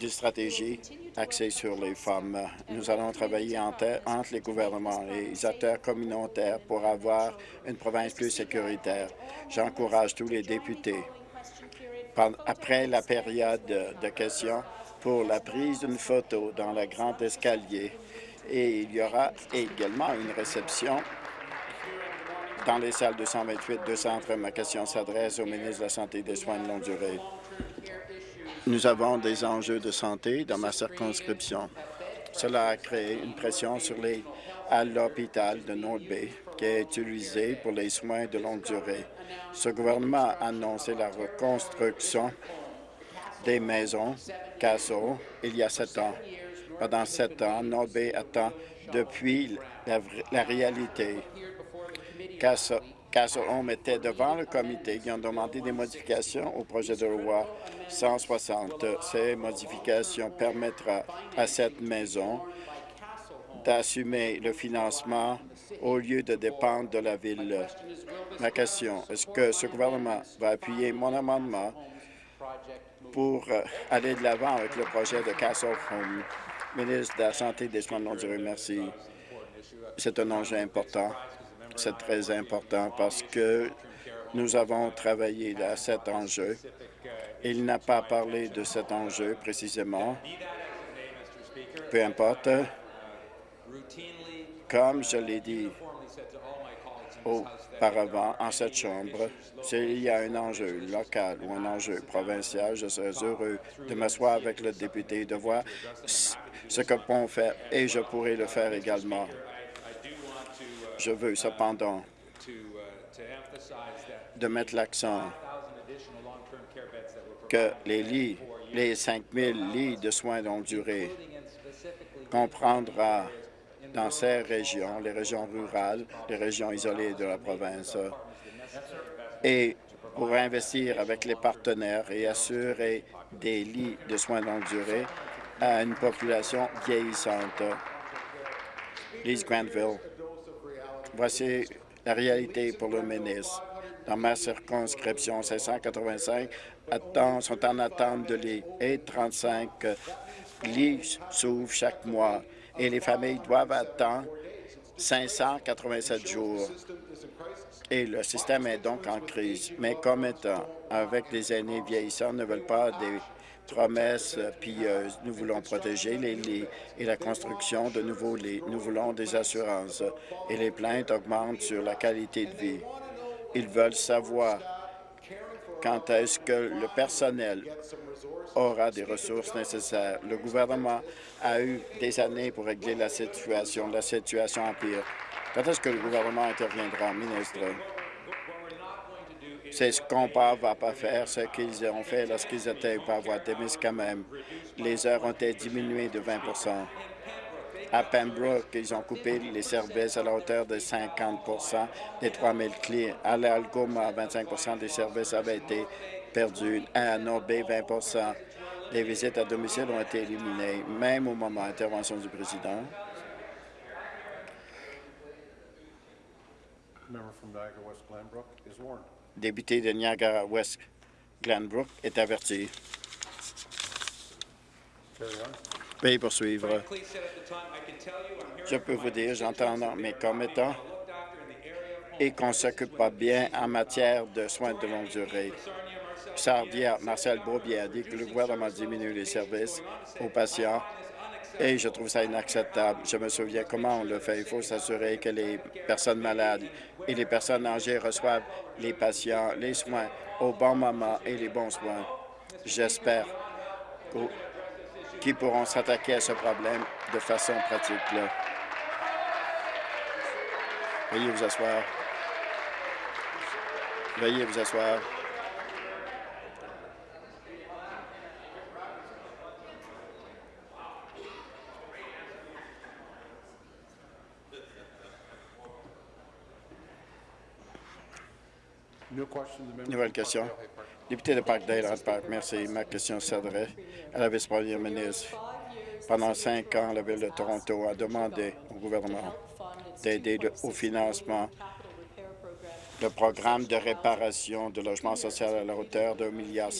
d'une stratégie axée sur les femmes. Nous allons travailler entre les gouvernements et les acteurs communautaires pour avoir une province plus sécuritaire. J'encourage tous les députés, après la période de questions, pour la prise d'une photo dans le grand escalier et il y aura également une réception dans les salles 228-230. Ma question s'adresse au ministre de la Santé et des Soins de longue durée. Nous avons des enjeux de santé dans ma circonscription. Cela a créé une pression sur à l'hôpital de North Bay qui est utilisé pour les soins de longue durée. Ce gouvernement a annoncé la reconstruction des maisons Castle il y a sept ans. Pendant sept ans, Bay attend depuis la, réalité. Castle Home était devant le comité qui ont demandé des modifications au projet de loi 160. Ces modifications permettront à cette maison d'assumer le financement au lieu de dépendre de la Ville. Ma question, est-ce que ce gouvernement va appuyer mon amendement pour euh, aller de l'avant avec le projet de Castle Home? Ministre de la Santé et des Soins non durés, merci. C'est un enjeu important. C'est très important parce que nous avons travaillé à cet enjeu. Il n'a pas parlé de cet enjeu précisément. Peu importe, comme je l'ai dit auparavant en cette Chambre, s'il y a un enjeu local ou un enjeu provincial, je serais heureux de m'asseoir avec le député et de voir ce que peut faire et je pourrais le faire également. Je veux cependant de mettre l'accent que les lits, les 5 000 lits de soins longue durée comprendra dans ces régions, les régions rurales, les régions isolées de la province, et pour investir avec les partenaires et assurer des lits de soins longue durée à une population vieillissante. Lise Granville, voici la réalité pour le ministre. Dans ma circonscription, 585 sont en attente de lits et 35 lits s'ouvrent chaque mois et les familles doivent attendre 587 jours. Et le système est donc en crise. Mais comme étant, avec les aînés vieillissants, ne veulent pas des promesses pilleuses. Nous voulons protéger les lits et la construction de nouveaux lits. Nous voulons des assurances. Et les plaintes augmentent sur la qualité de vie. Ils veulent savoir quand est-ce que le personnel aura des ressources nécessaires. Le gouvernement a eu des années pour régler la situation. La situation empire. Quand est-ce que le gouvernement interviendra, ministre? C'est ce qu'on ne va pas faire, ce qu'ils ont fait lorsqu'ils étaient par voie quand même. Les heures ont été diminuées de 20% à Pembroke, ils ont coupé les services à la hauteur de 50% des 3 000 clients. À l'Algoma, 25% des services avaient été perdus. À North Bay, 20% Les visites à domicile ont été éliminées, même au moment de l'intervention du président. Député de Niagara-West Glenbrook est averti. Veuillez poursuivre. Je peux vous dire, j'entends mes commettants et qu'on ne s'occupe pas bien en matière de soins de longue durée. Sardia, Marcel Beaubier a dit que le gouvernement diminue les services aux patients et je trouve ça inacceptable. Je me souviens comment on le fait. Il faut s'assurer que les personnes malades et les personnes âgées reçoivent les patients, les soins au bon moment et les bons soins. J'espère qui pourront s'attaquer à ce problème de façon pratique. Veuillez vous asseoir. Veuillez vous asseoir. Nouvelle question. Député de Parkdale, Park, merci. Ma question s'adresse à la vice-première ministre. Pendant cinq ans, la Ville de Toronto a demandé au gouvernement d'aider au financement le programme de réparation de logement social à la hauteur de 1,1 milliard.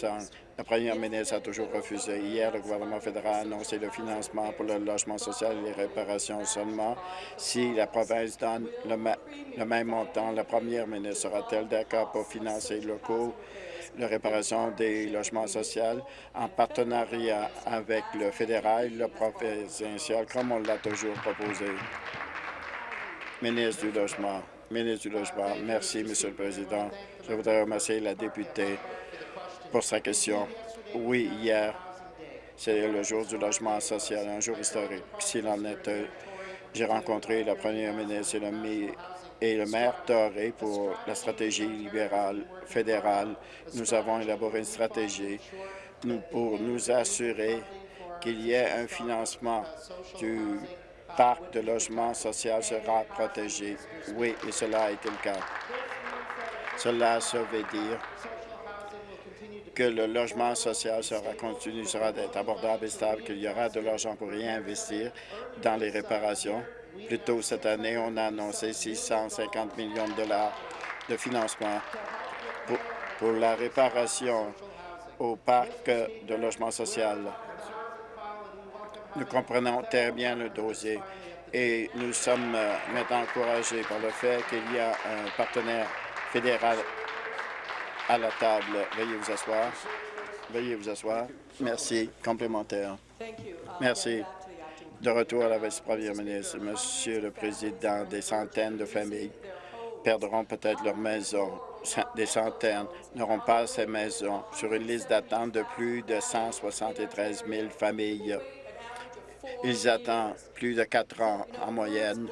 La première ministre a toujours refusé. Hier, le gouvernement fédéral a annoncé le financement pour le logement social et les réparations seulement si la province donne le, même montant. La première ministre sera-t-elle d'accord pour financer le coût la réparation des logements sociaux en partenariat avec le fédéral et le provincial, comme on l'a toujours proposé? Ministre du Logement. Ministre du Logement. Merci, Monsieur le Président. Je voudrais remercier la députée pour sa question. Oui, hier, c'est le jour du logement social, un jour historique. S'il en est, j'ai rencontré la première ministre et le maire Torrey pour la stratégie libérale fédérale. Nous avons élaboré une stratégie pour nous assurer qu'il y ait un financement du parc de logement social sera protégé. Oui, et cela a été le cas. Cela veut dire que le logement social sera continu, sera d'être abordable et stable, qu'il y aura de l'argent pour réinvestir dans les réparations. Plus tôt cette année, on a annoncé 650 millions de dollars de financement pour, pour la réparation au parc de logement social. Nous comprenons très bien le dossier et nous sommes euh, maintenant encouragés par le fait qu'il y a un partenaire fédéral à la table. Veuillez vous asseoir. Veuillez vous asseoir. Merci. Complémentaire. Merci. De retour à la vice-première ministre. Monsieur le Président, des centaines de familles perdront peut-être leur maison. Des centaines n'auront pas ces maisons sur une liste d'attente de plus de 173 000 familles. Ils attendent plus de quatre ans en moyenne.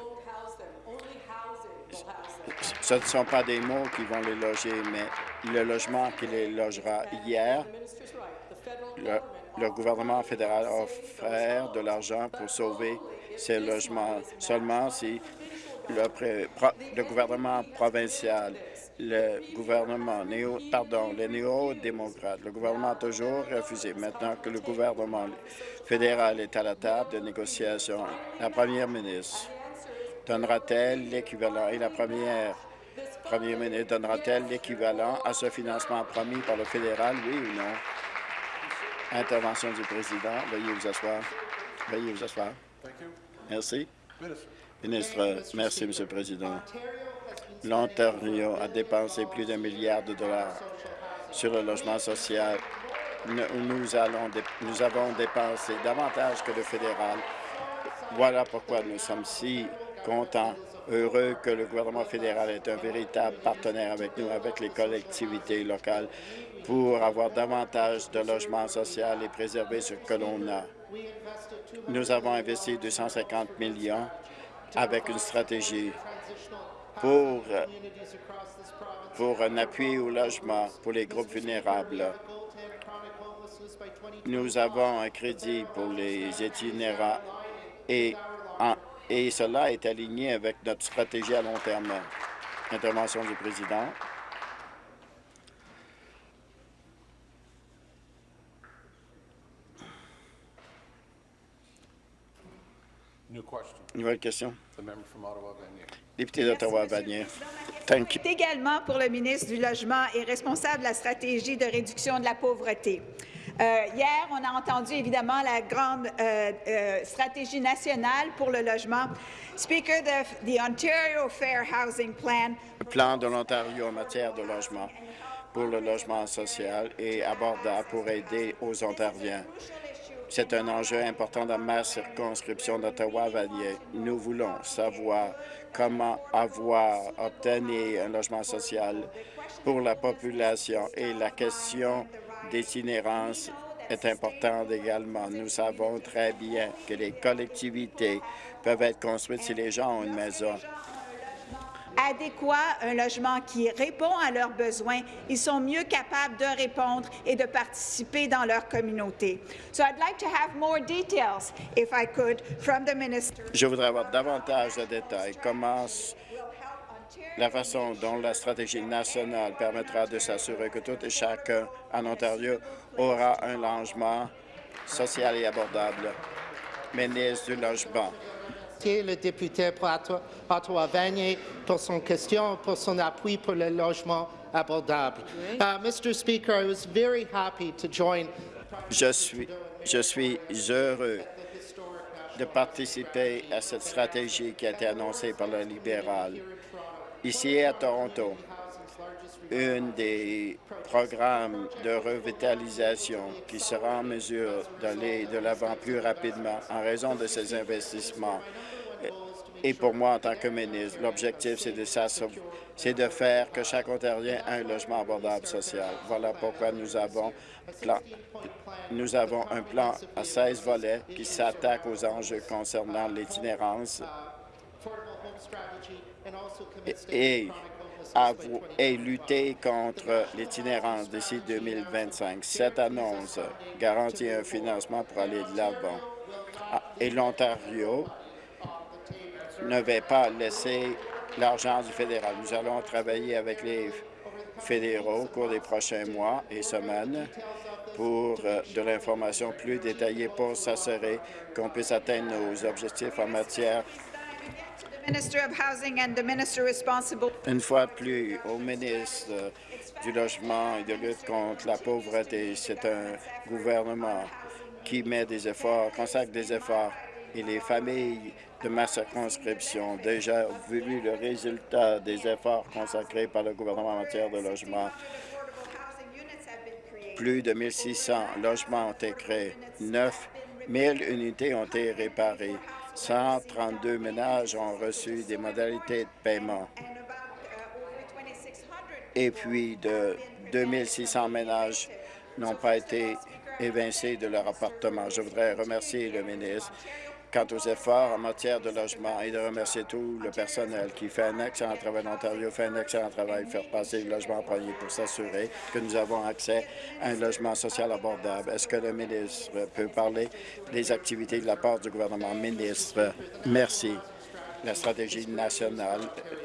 Ce ne sont pas des mots qui vont les loger, mais le logement qui les logera hier, le, gouvernement fédéral a offert de l'argent pour sauver ces logements seulement si le, gouvernement provincial, le gouvernement néo, pardon, les néo-démocrates, le gouvernement a toujours refusé. Maintenant que le gouvernement fédéral est à la table de négociation, la première ministre donnera-t-elle l'équivalent et la première première ministre donnera-t-elle l'équivalent à ce financement promis par le fédéral, oui ou non? Intervention du président. Veuillez vous asseoir. Veuillez vous asseoir. Merci. Ministre, merci, Monsieur le Président. L'Ontario a dépensé plus d'un milliard de dollars sur le logement social. Nous, avons dépensé davantage que le fédéral. Voilà pourquoi nous sommes si contents, heureux que le gouvernement fédéral est un véritable partenaire avec nous, avec les collectivités locales, pour avoir davantage de logements sociaux et préserver ce que l'on a. Nous avons investi 250 millions avec une stratégie pour, pour un appui au logement pour les groupes vulnérables. Nous avons un crédit pour les itinérants et, et cela est aligné avec notre stratégie à long terme. Intervention du président. Nouvelle question. Député d'Ottawa-Vanier. Également pour le ministre du Logement et responsable de la stratégie de réduction de la pauvreté. Euh, hier, on a entendu évidemment la grande euh, euh, stratégie nationale pour le logement. Speaker, the, the Ontario Fair Housing Plan. Le plan de l'Ontario en matière de logement pour le logement social et abordable pour aider aux Ontariens. C'est un enjeu important dans ma circonscription d'Ottawa-Vanier. Nous voulons savoir comment avoir obtenu un logement social pour la population et la question d'itinérance est importante également. Nous savons très bien que les collectivités peuvent être construites si les gens ont une maison adéquat, un logement qui répond à leurs besoins, ils sont mieux capables de répondre et de participer dans leur communauté. So I'd like to have more details, if I could, from the minister. Je voudrais avoir davantage de détails. Comment la façon dont la stratégie nationale permettra de s'assurer que tout et chacun en Ontario aura un logement social et abordable. Ministre du Logement le député pour Ottawa-Vanier pour son question, pour son appui pour le logement abordable. Uh, Mr. Speaker, I was very happy to join. Je suis, je suis heureux de participer à cette stratégie qui a été annoncée par le libéral. Ici à Toronto, un des programmes de revitalisation qui sera en mesure d'aller de l'avant plus rapidement en raison de ces investissements et pour moi, en tant que ministre, l'objectif, c'est de, de faire que chaque Ontarien ait un logement abordable social. Voilà pourquoi nous avons, nous avons un plan à 16 volets qui s'attaque aux enjeux concernant l'itinérance et, et, lutter contre l'itinérance d'ici 2025. Cette annonce garantit un financement pour aller de l'avant. Ah, et l'Ontario ne va pas laisser l'argent du fédéral. Nous allons travailler avec les fédéraux au cours des prochains mois et semaines pour euh, de l'information plus détaillée pour s'assurer qu'on puisse atteindre nos objectifs en matière une fois plus, au ministre du Logement et de lutte contre la pauvreté, c'est un gouvernement qui met des efforts, consacre des efforts, et les familles de ma circonscription ont déjà vu le résultat des efforts consacrés par le gouvernement en matière de logement. Plus de 1600 logements ont été créés, 9 000 unités ont été réparées, 132 ménages ont reçu des modalités de paiement. Et puis, de 2600 ménages n'ont pas été évincés de leur appartement. Je voudrais remercier le ministre quant aux efforts en matière de logement et de remercier tout le personnel qui fait un excellent travail en Ontario, fait un excellent travail, faire passer le logement en premier pour s'assurer que nous avons accès à un logement social abordable. Est-ce que le ministre peut parler des activités de la part du gouvernement? Ministre, merci. La stratégie nationale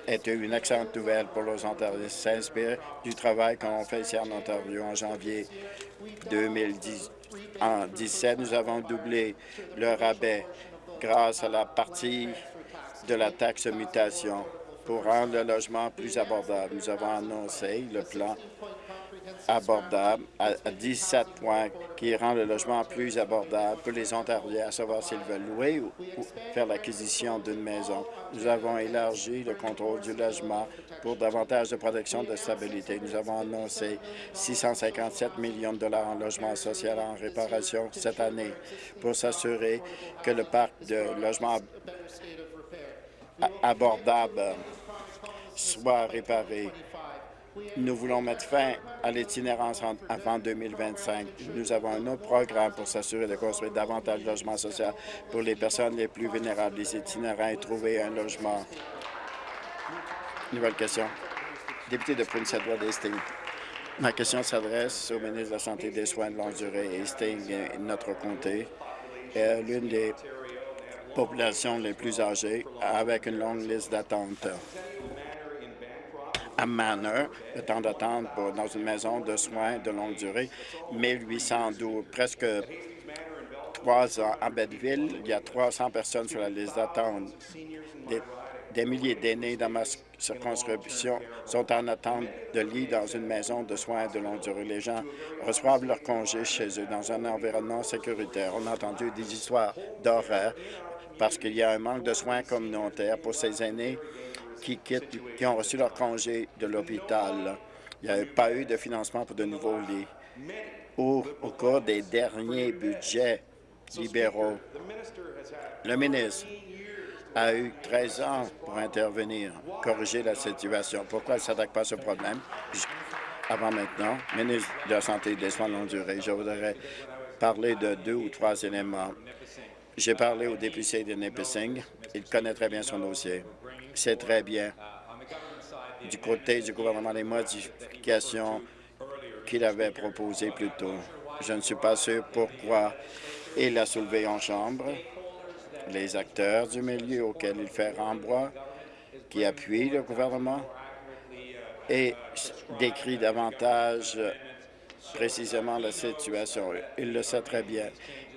est une excellente nouvelle pour les Ontariens. s'inspire du travail qu'on fait ici en Ontario en janvier 2010. En 2017, nous avons doublé le rabais grâce à la partie de la taxe mutation pour rendre le logement plus abordable. Nous avons annoncé le plan abordable à 17 points qui rend le logement plus abordable pour les Ontariens, à savoir s'ils veulent louer ou, faire l'acquisition d'une maison. Nous avons élargi le contrôle du logement pour davantage de protection de stabilité. Nous avons annoncé 657 millions de dollars en logement social en réparation cette année pour s'assurer que le parc de logements abordable soit réparé nous voulons mettre fin à l'itinérance avant 2025. Nous avons un autre programme pour s'assurer de construire davantage de logements sociaux pour les personnes les plus vulnérables, les itinérants, et trouver un logement. Nouvelle question. Député de Prince Edward Hastings. Ma question s'adresse au ministre de la Santé et des Soins de longue durée. Hastings, notre comté, est l'une des populations les plus âgées avec une longue liste d'attente à Manor, le temps d'attente dans une maison de soins de longue durée, 1812, presque trois ans. À Betteville, il y a 300 personnes sur la liste d'attente. Des, milliers d'aînés dans ma circonscription sont en attente de lit dans une maison de soins de longue durée. Les gens reçoivent leur congé chez eux dans un environnement sécuritaire. On a entendu des histoires d'horreur parce qu'il y a un manque de soins communautaires pour ces aînés qui, qui ont reçu leur congé de l'hôpital. Il n'y a pas eu de financement pour de nouveaux lits. Au, au cours des derniers budgets libéraux, le ministre a eu 13 ans pour intervenir, corriger la situation. Pourquoi il ne s'attaque pas à ce problème? Avant maintenant, ministre de la Santé et des Soins de longue durée, je voudrais parler de deux ou trois éléments. J'ai parlé au député de Nipissing. Il connaît très bien son dossier c'est très bien du côté du gouvernement les modifications qu'il avait proposées plus tôt. Je ne suis pas sûr pourquoi il a soulevé en Chambre les acteurs du milieu auxquels il fait rembois, qui appuient le gouvernement et décrit davantage précisément la situation. Il le sait très bien.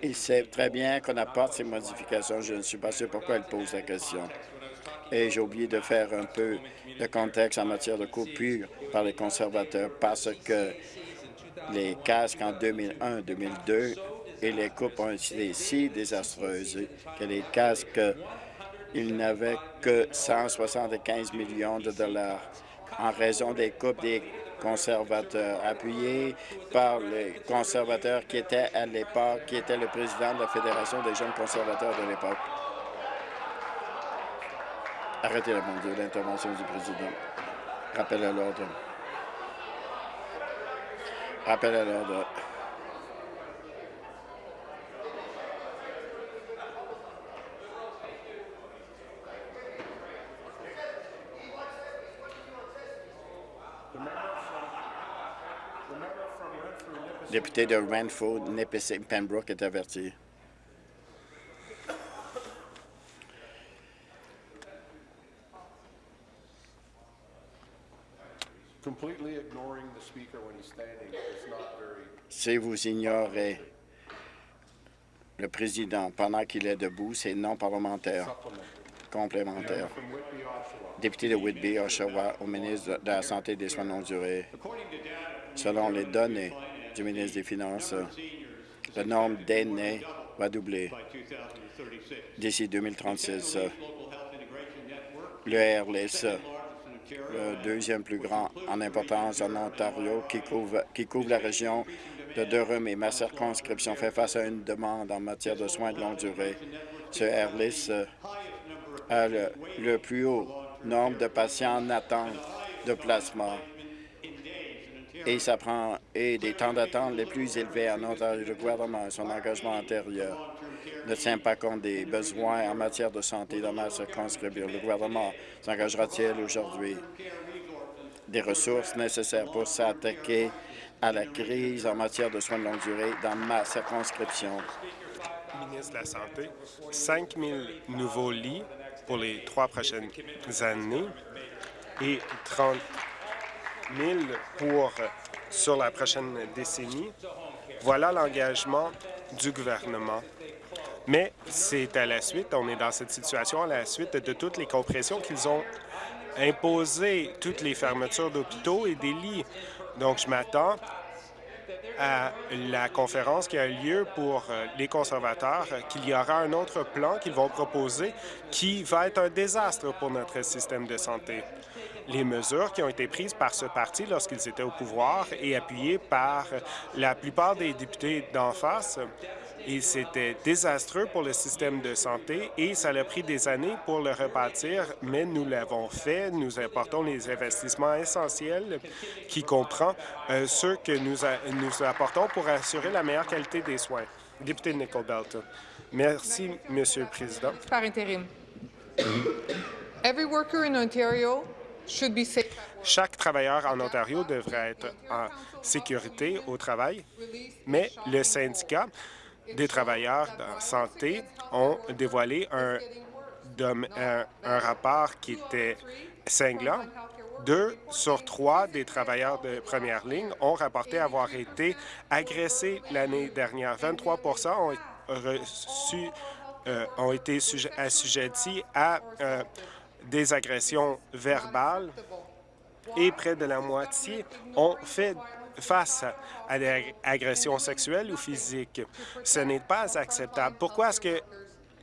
Il sait très bien qu'on apporte ces modifications. Je ne suis pas sûr pourquoi il pose la question. Et j'ai oublié de faire un peu de contexte en matière de coupure par les conservateurs parce que les casques en 2001-2002 et les coupes ont été si désastreuses que les casques, ils n'avaient que 175 millions de dollars en raison des coupes des conservateurs, appuyés par les conservateurs qui étaient à l'époque, qui était le président de la Fédération des jeunes conservateurs de l'époque. Arrêtez la l'intervention du président. Rappel à l'ordre. Rappel à l'ordre. Député de Renfrew, Nipissing, Pembroke est averti. Si vous ignorez le président pendant qu'il est debout, c'est non parlementaire. Complémentaire. Député de Whitby, Oshawa, au ministre de la Santé et des Soins non durés. Selon les données du ministre des Finances, le nombre d'aînés va doubler d'ici 2036. Le AirLIS, le deuxième plus grand en importance en Ontario, qui couvre, qui couvre la région de Durham et ma circonscription, fait face à une demande en matière de soins de longue durée. Ce AirLIS a le, plus haut nombre de patients en attente de placement et ça prend des temps d'attente les plus élevés en Ontario. Le gouvernement son engagement antérieur ne tient pas compte des besoins en matière de santé dans ma circonscription. Le gouvernement s'engagera-t-il aujourd'hui des ressources nécessaires pour s'attaquer à la crise en matière de soins de longue durée? Dans ma circonscription? Ministre de la Santé, 5 000 nouveaux lits pour les trois prochaines années et 30 000 pour sur la prochaine décennie. Voilà l'engagement du gouvernement. Mais c'est à la suite, on est dans cette situation à la suite de toutes les compressions qu'ils ont imposées, toutes les fermetures d'hôpitaux et des lits. Donc, je m'attends à la conférence qui a lieu pour euh, les conservateurs qu'il y aura un autre plan qu'ils vont proposer qui va être un désastre pour notre système de santé. Les mesures qui ont été prises par ce parti lorsqu'ils étaient au pouvoir et appuyées par la plupart des députés d'en face et c'était désastreux pour le système de santé et ça a pris des années pour le rebâtir, mais nous l'avons fait. Nous apportons les investissements essentiels qui comprend euh, ceux que nous, nous apportons pour assurer la meilleure qualité des soins. Député Nicole Belton. Merci, Monsieur le Président. Par intérim. Every worker in Ontario should be safe. Chaque travailleur en Ontario devrait être en sécurité au travail, mais le syndicat des travailleurs en santé ont dévoilé un, un, un rapport qui était cinglant. Deux sur trois des travailleurs de première ligne ont rapporté avoir été agressés l'année dernière. 23 ont reçu euh, ont été assujettis à euh, des agressions verbales et près de la moitié ont fait face à des agressions sexuelles ou physiques. Ce n'est pas acceptable. Pourquoi est-ce que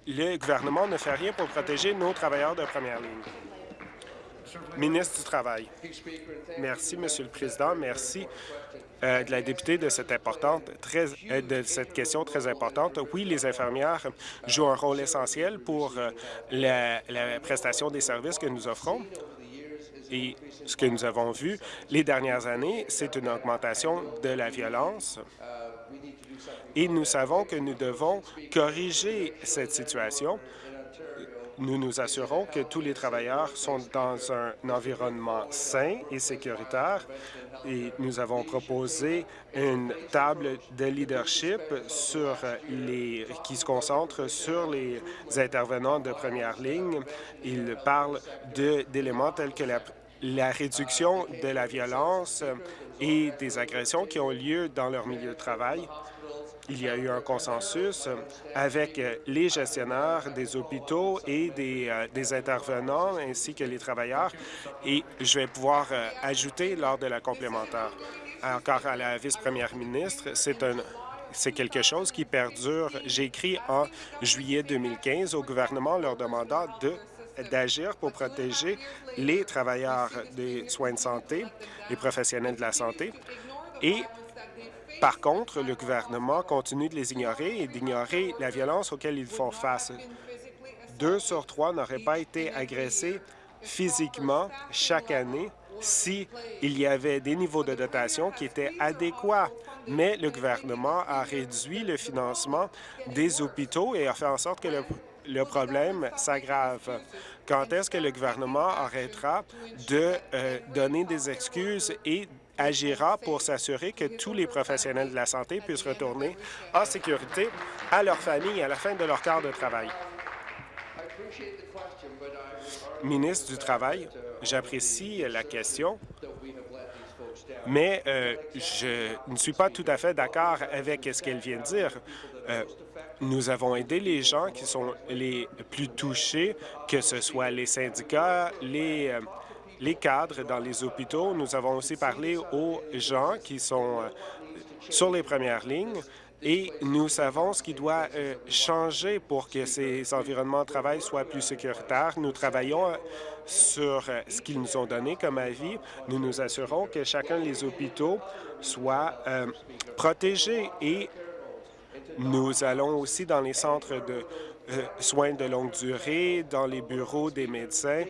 le gouvernement ne fait rien pour protéger nos travailleurs de première ligne? Ministre du Travail. Merci, Monsieur le Président. Merci euh, de la députée de cette, importante, très, euh, de cette question très importante. Oui, les infirmières jouent un rôle essentiel pour euh, la, la prestation des services que nous offrons. Et ce que nous avons vu les dernières années, c'est une augmentation de la violence. Et nous savons que nous devons corriger cette situation. Nous nous assurons que tous les travailleurs sont dans un environnement sain et sécuritaire et nous avons proposé une table de leadership sur les, qui se concentre sur les intervenants de première ligne. Il parle d'éléments tels que la la réduction de la violence et des agressions qui ont lieu dans leur milieu de travail. Il y a eu un consensus avec les gestionnaires des hôpitaux et des, euh, intervenants ainsi que les travailleurs et je vais pouvoir euh, ajouter lors de la complémentaire. Encore à la vice-première ministre, c'est quelque chose qui perdure. J'ai écrit en juillet 2015 au gouvernement leur demandant de d'agir pour protéger les travailleurs des soins de santé, les professionnels de la santé. Et par contre, le gouvernement continue de les ignorer et d'ignorer la violence auquel ils font face. Deux sur trois n'auraient pas été agressés physiquement chaque année s'il y avait des niveaux de dotation qui étaient adéquats. Mais le gouvernement a réduit le financement des hôpitaux et a fait en sorte que le le problème s'aggrave. Quand est-ce que le gouvernement arrêtera de euh, donner des excuses et agira pour s'assurer que tous les professionnels de la santé puissent retourner en sécurité à leur famille à la fin de leur quart de travail? Ministre du Travail, j'apprécie la question. mais euh, je ne suis pas tout à fait d'accord avec ce qu'elle vient de dire. Euh, nous avons aidé les gens qui sont les plus touchés, que ce soit les syndicats, les, euh, les cadres dans les hôpitaux. Nous avons aussi parlé aux gens qui sont sur les premières lignes et nous savons ce qui doit changer pour que ces environnements de travail soient plus sécuritaires. Nous travaillons sur euh, ce qu'ils nous ont donné comme avis. Nous nous assurons que chacun des hôpitaux soit euh, protégé et nous allons aussi dans les centres de euh, soins de longue durée, dans les bureaux des médecins,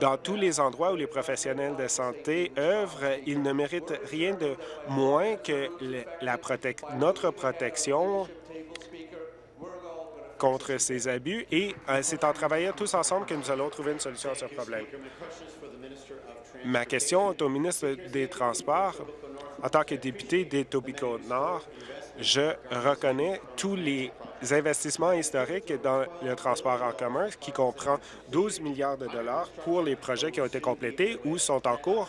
dans tous les endroits où les professionnels de santé œuvrent, ils ne méritent rien de moins que notre protection contre ces abus et euh, c'est en travaillant tous ensemble que nous allons trouver une solution à ce problème. Ma question est au ministre des Transports. En tant que député d'Etobicoke-Nord, je reconnais tous les investissements historiques dans le transport en commun qui comprend 12 milliards de dollars pour les projets qui ont été complétés ou sont en cours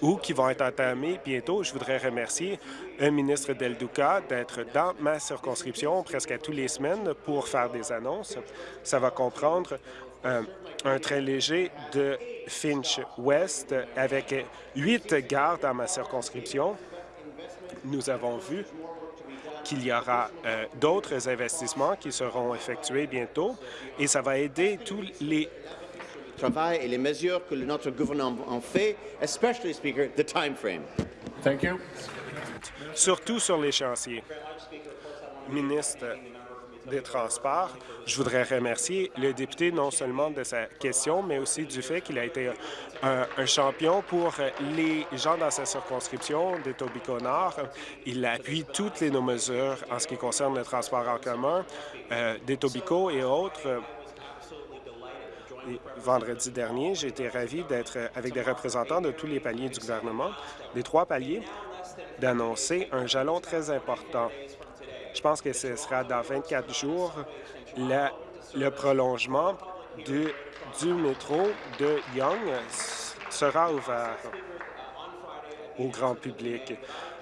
ou qui vont être entamés bientôt. Je voudrais remercier le ministre Del Duca d'être dans ma circonscription presque à tous les semaines pour faire des annonces. Ça va comprendre euh, un train léger de Finch West avec huit gares dans ma circonscription. Nous avons vu qu'il y aura euh, d'autres investissements qui seront effectués bientôt et ça va aider tous les travail et les mesures que notre gouvernement en fait, especially, Speaker, the time frame. Thank you. Surtout sur les chantiers. Ministre des Transports, je voudrais remercier le député non seulement de sa question, mais aussi du fait qu'il a été un, champion pour les gens dans sa circonscription d'Etobicoke-Nord. Il appuie toutes les nos mesures en ce qui concerne le transport en commun euh, d'Etobicoke et autres vendredi dernier, j'ai été ravi d'être avec des représentants de tous les paliers du gouvernement, des trois paliers, d'annoncer un jalon très important. Je pense que ce sera dans 24 jours le prolongement du métro de Young sera ouvert au grand public.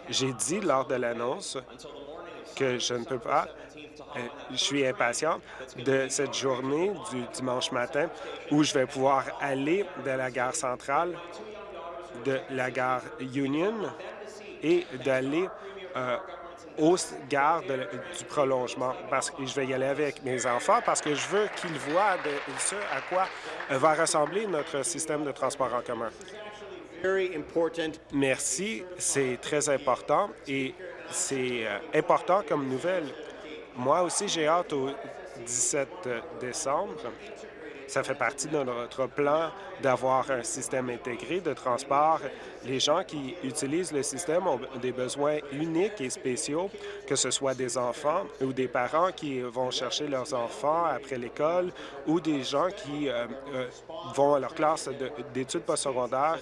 J'ai dit lors de l'annonce que je ne peux pas euh, je suis impatient de cette journée du dimanche matin où je vais pouvoir aller de la gare centrale, de la gare Union et d'aller euh, aux gares du prolongement parce que je vais y aller avec mes enfants parce que je veux qu'ils voient de, ce à quoi va ressembler notre système de transport en commun. Merci, c'est très important et c'est euh, important comme nouvelle moi aussi, j'ai hâte au 17 décembre. Ça fait partie de notre plan d'avoir un système intégré de transport. Les gens qui utilisent le système ont des besoins uniques et spéciaux, que ce soit des enfants ou des parents qui vont chercher leurs enfants après l'école ou des gens qui euh, euh, vont à leur classe d'études postsecondaires.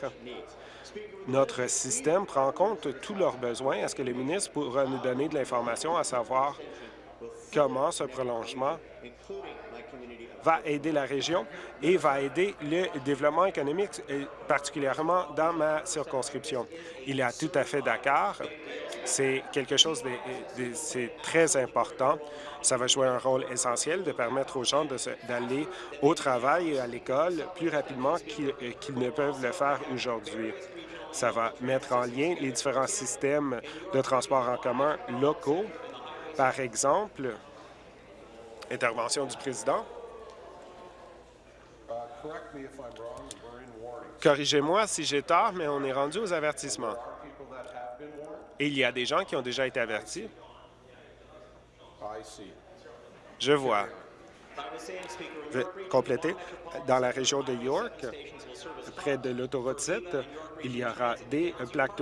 Notre système prend en compte tous leurs besoins. Est-ce que le ministre pourra nous donner de l'information à savoir comment ce prolongement va aider la région et va aider le développement économique, particulièrement dans ma circonscription. Il est tout à fait d'accord. C'est quelque chose de, très important. Ça va jouer un rôle essentiel de permettre aux gens d'aller au travail et à l'école plus rapidement qu'ils ne peuvent le faire aujourd'hui. Ça va mettre en lien les différents systèmes de transport en commun locaux par exemple, intervention du président. Corrigez-moi si j'ai tort, mais on est rendu aux avertissements. Et il y a des gens qui ont déjà été avertis. Je vois. Je vais compléter. Dans la région de York, près de l'autoroute 7, il y aura des plaques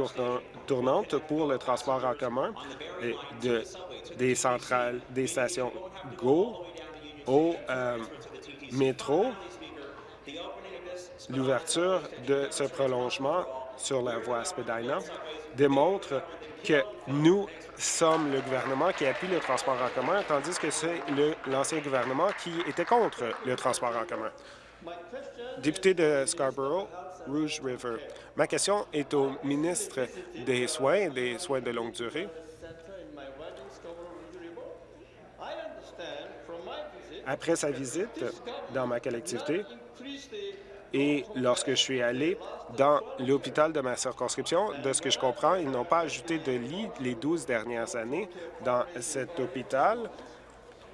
tournantes pour le transport en commun et de des centrales, des stations GO au euh, métro. L'ouverture de ce prolongement sur la voie Spadina démontre que nous sommes le gouvernement qui appuie le transport en commun, tandis que c'est l'ancien gouvernement qui était contre le transport en commun. Député de Scarborough, Rouge River. Ma question est au ministre des Soins, des soins de longue durée. Après sa visite dans ma collectivité et lorsque je suis allé dans l'hôpital de ma circonscription, de ce que je comprends, ils n'ont pas ajouté de lit les 12 dernières années dans cet hôpital,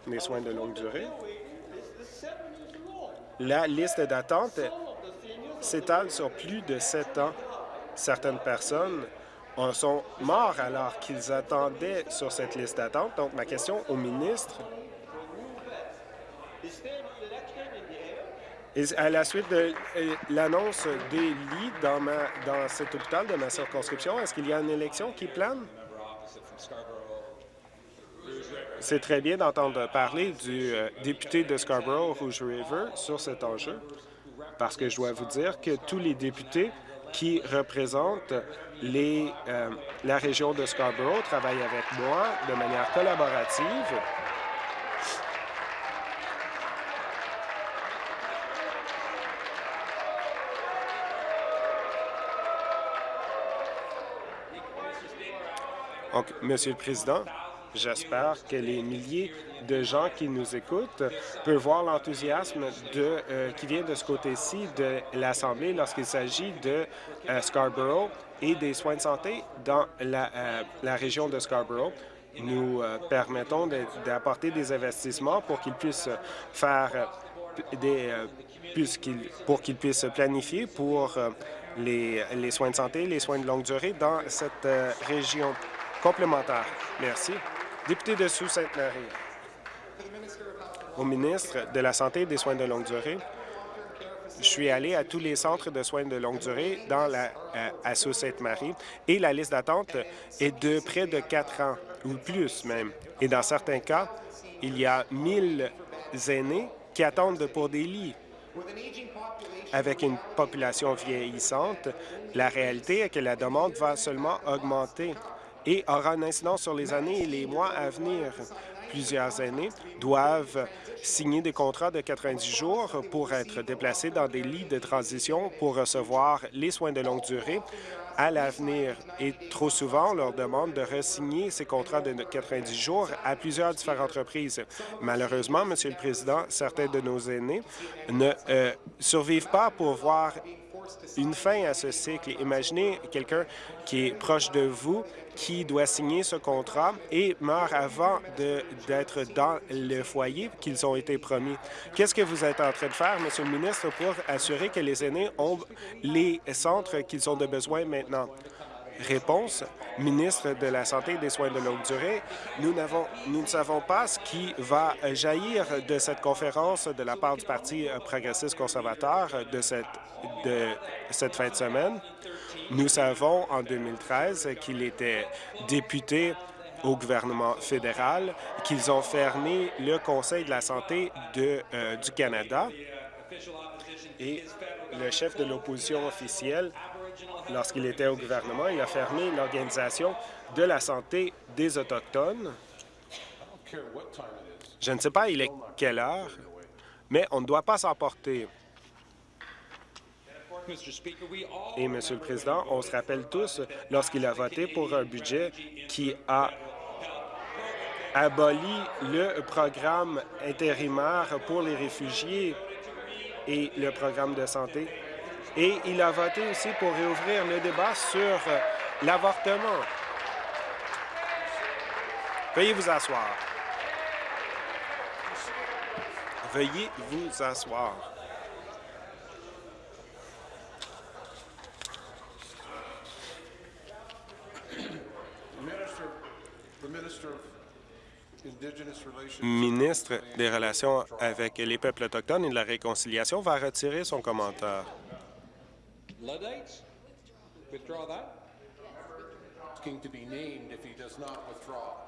des soins de longue durée. La liste d'attente s'étale sur plus de sept ans. Certaines personnes en sont morts alors qu'ils attendaient sur cette liste d'attente. Donc, ma question au ministre, à la suite de l'annonce des lits dans, cet hôpital de ma circonscription, est-ce qu'il y a une élection qui plane? C'est très bien d'entendre parler du euh, député de Scarborough-Rouge River sur cet enjeu, parce que je dois vous dire que tous les députés qui représentent euh, la région de Scarborough travaillent avec moi de manière collaborative Donc, Monsieur le Président, j'espère que les milliers de gens qui nous écoutent peuvent voir l'enthousiasme euh, qui vient de ce côté-ci de l'Assemblée lorsqu'il s'agit de euh, Scarborough et des soins de santé dans la, euh, région de Scarborough. Nous permettons d'apporter des investissements pour qu'ils puissent faire des pour qu'ils puissent planifier pour les, les soins de santé, les soins de longue durée dans cette région. Complémentaire. Merci. Député de Sault-Sainte-Marie. Au ministre de la Santé et des soins de longue durée, je suis allé à tous les centres de soins de longue durée dans la, euh, à Sault-Sainte-Marie et la liste d'attente est de près de quatre ans ou plus même. Et dans certains cas, il y a 1000 aînés qui attendent pour des lits. Avec une population vieillissante, la réalité est que la demande va seulement augmenter et aura une incidence sur les années et les mois à venir. Plusieurs aînés doivent signer des contrats de 90 jours pour être déplacés dans des lits de transition pour recevoir les soins de longue durée à l'avenir. Et trop souvent, on leur demande de resigner ces contrats de 90 jours à plusieurs différentes reprises. Malheureusement, Monsieur le Président, certains de nos aînés ne euh, survivent pas pour voir une fin à ce cycle. Imaginez quelqu'un qui est proche de vous qui doit signer ce contrat et meurt avant d'être dans le foyer qu'ils ont été promis. Qu'est-ce que vous êtes en train de faire, Monsieur le ministre, pour assurer que les aînés ont les centres qu'ils ont de besoin maintenant? Réponse, ministre de la Santé et des Soins de longue durée, nous, nous ne savons pas ce qui va jaillir de cette conférence de la part du Parti progressiste conservateur de cette, de cette fin de semaine. Nous savons en 2013 qu'il était député au gouvernement fédéral, qu'ils ont fermé le Conseil de la santé euh, du Canada et le chef de l'opposition officielle, lorsqu'il était au gouvernement, il a fermé l'Organisation de la santé des Autochtones. Je ne sais pas il est quelle heure, mais on ne doit pas s'emporter. Et, Monsieur le Président, on se rappelle tous lorsqu'il a voté pour un budget qui a aboli le programme intérimaire pour les réfugiés et le programme de santé. Et il a voté aussi pour réouvrir le débat sur l'avortement. Veuillez vous asseoir. Veuillez vous asseoir. Ministre des Relations avec les peuples autochtones et de la réconciliation va retirer son commentaire.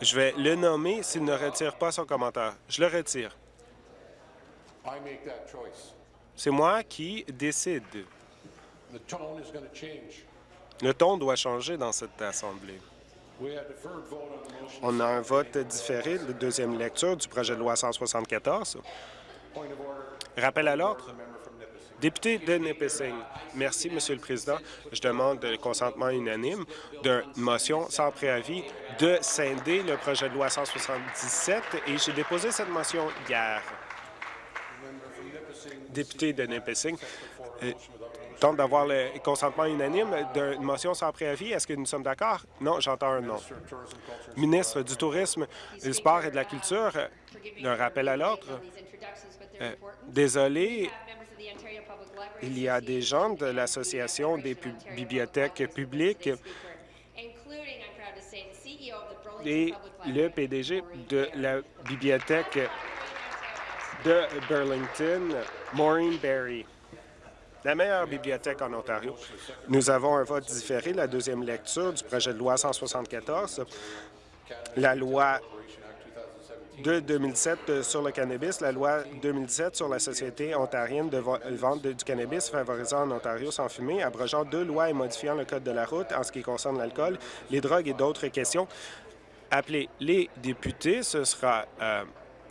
Je vais le nommer s'il ne retire pas son commentaire. Je le retire. C'est moi qui décide. Le ton doit changer dans cette Assemblée. On a un vote différé de deuxième lecture du projet de loi 174. Rappel à l'ordre. Député de Nipissing, merci, Monsieur le Président. Je demande le consentement unanime d'une motion sans préavis de scinder le projet de loi 177 et j'ai déposé cette motion hier. Député de Nipissing, euh, tente d'avoir le consentement unanime d'une motion sans préavis. Est-ce que nous sommes d'accord? Non, j'entends un non. Ministre du Tourisme, du Sport et de la Culture, un rappel à l'ordre. Euh, désolé, il y a des gens de l'Association des bibliothèques publiques et le PDG de la bibliothèque de Burlington, Maureen Berry la meilleure bibliothèque en Ontario. Nous avons un vote différé, la deuxième lecture du projet de loi 174, la loi de 2007 sur le cannabis, la loi 2017 sur la Société ontarienne de vente du cannabis favorisant en Ontario sans fumer, abrogeant deux lois et modifiant le code de la route en ce qui concerne l'alcool, les drogues et d'autres questions. Appelez les députés, ce sera euh,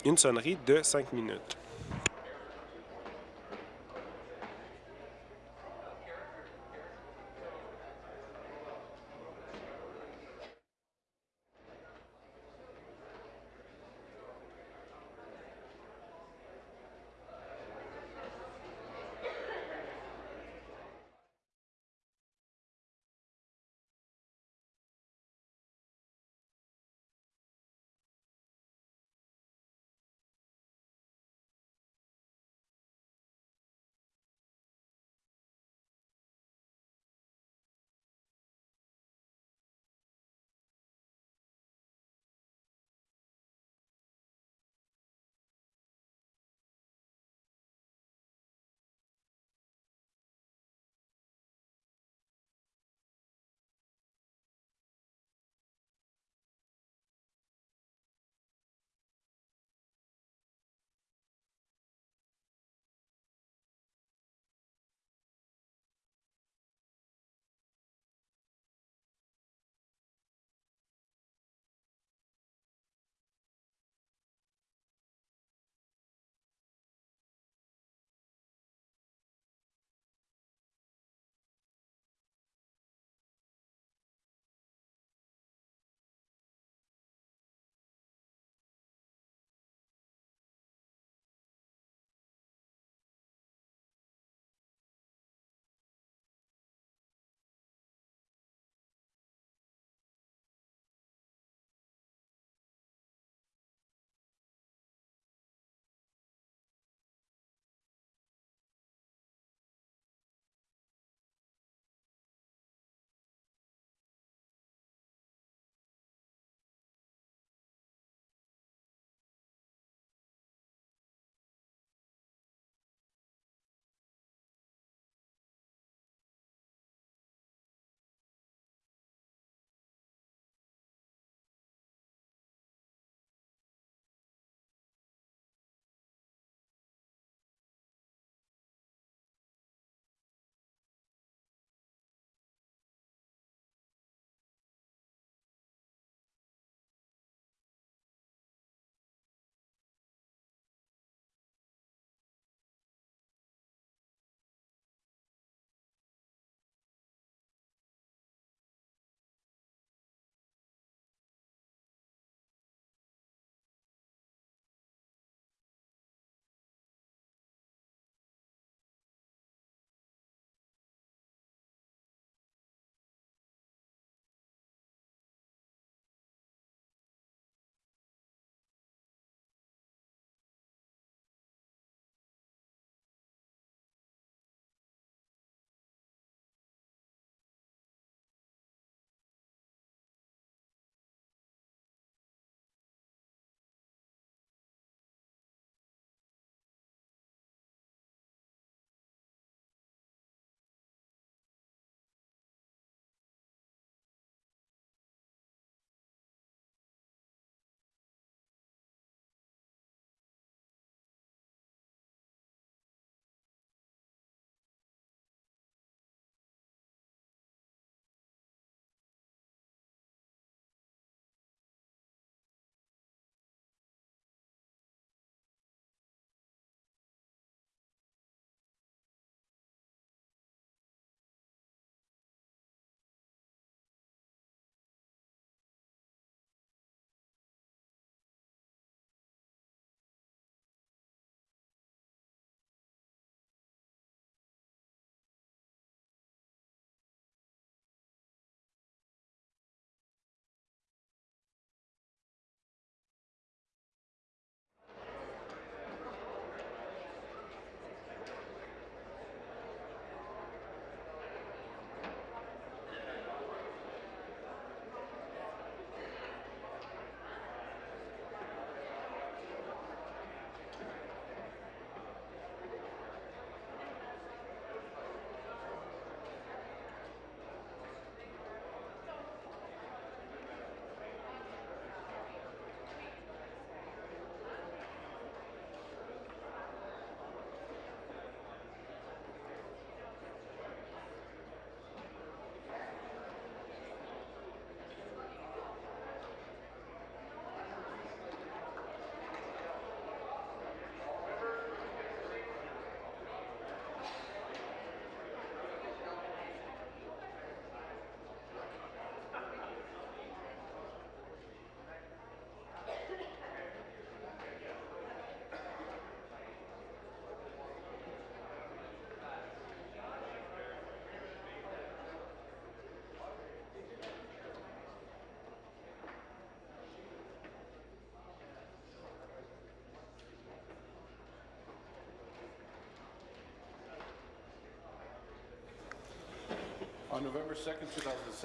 une sonnerie de cinq minutes.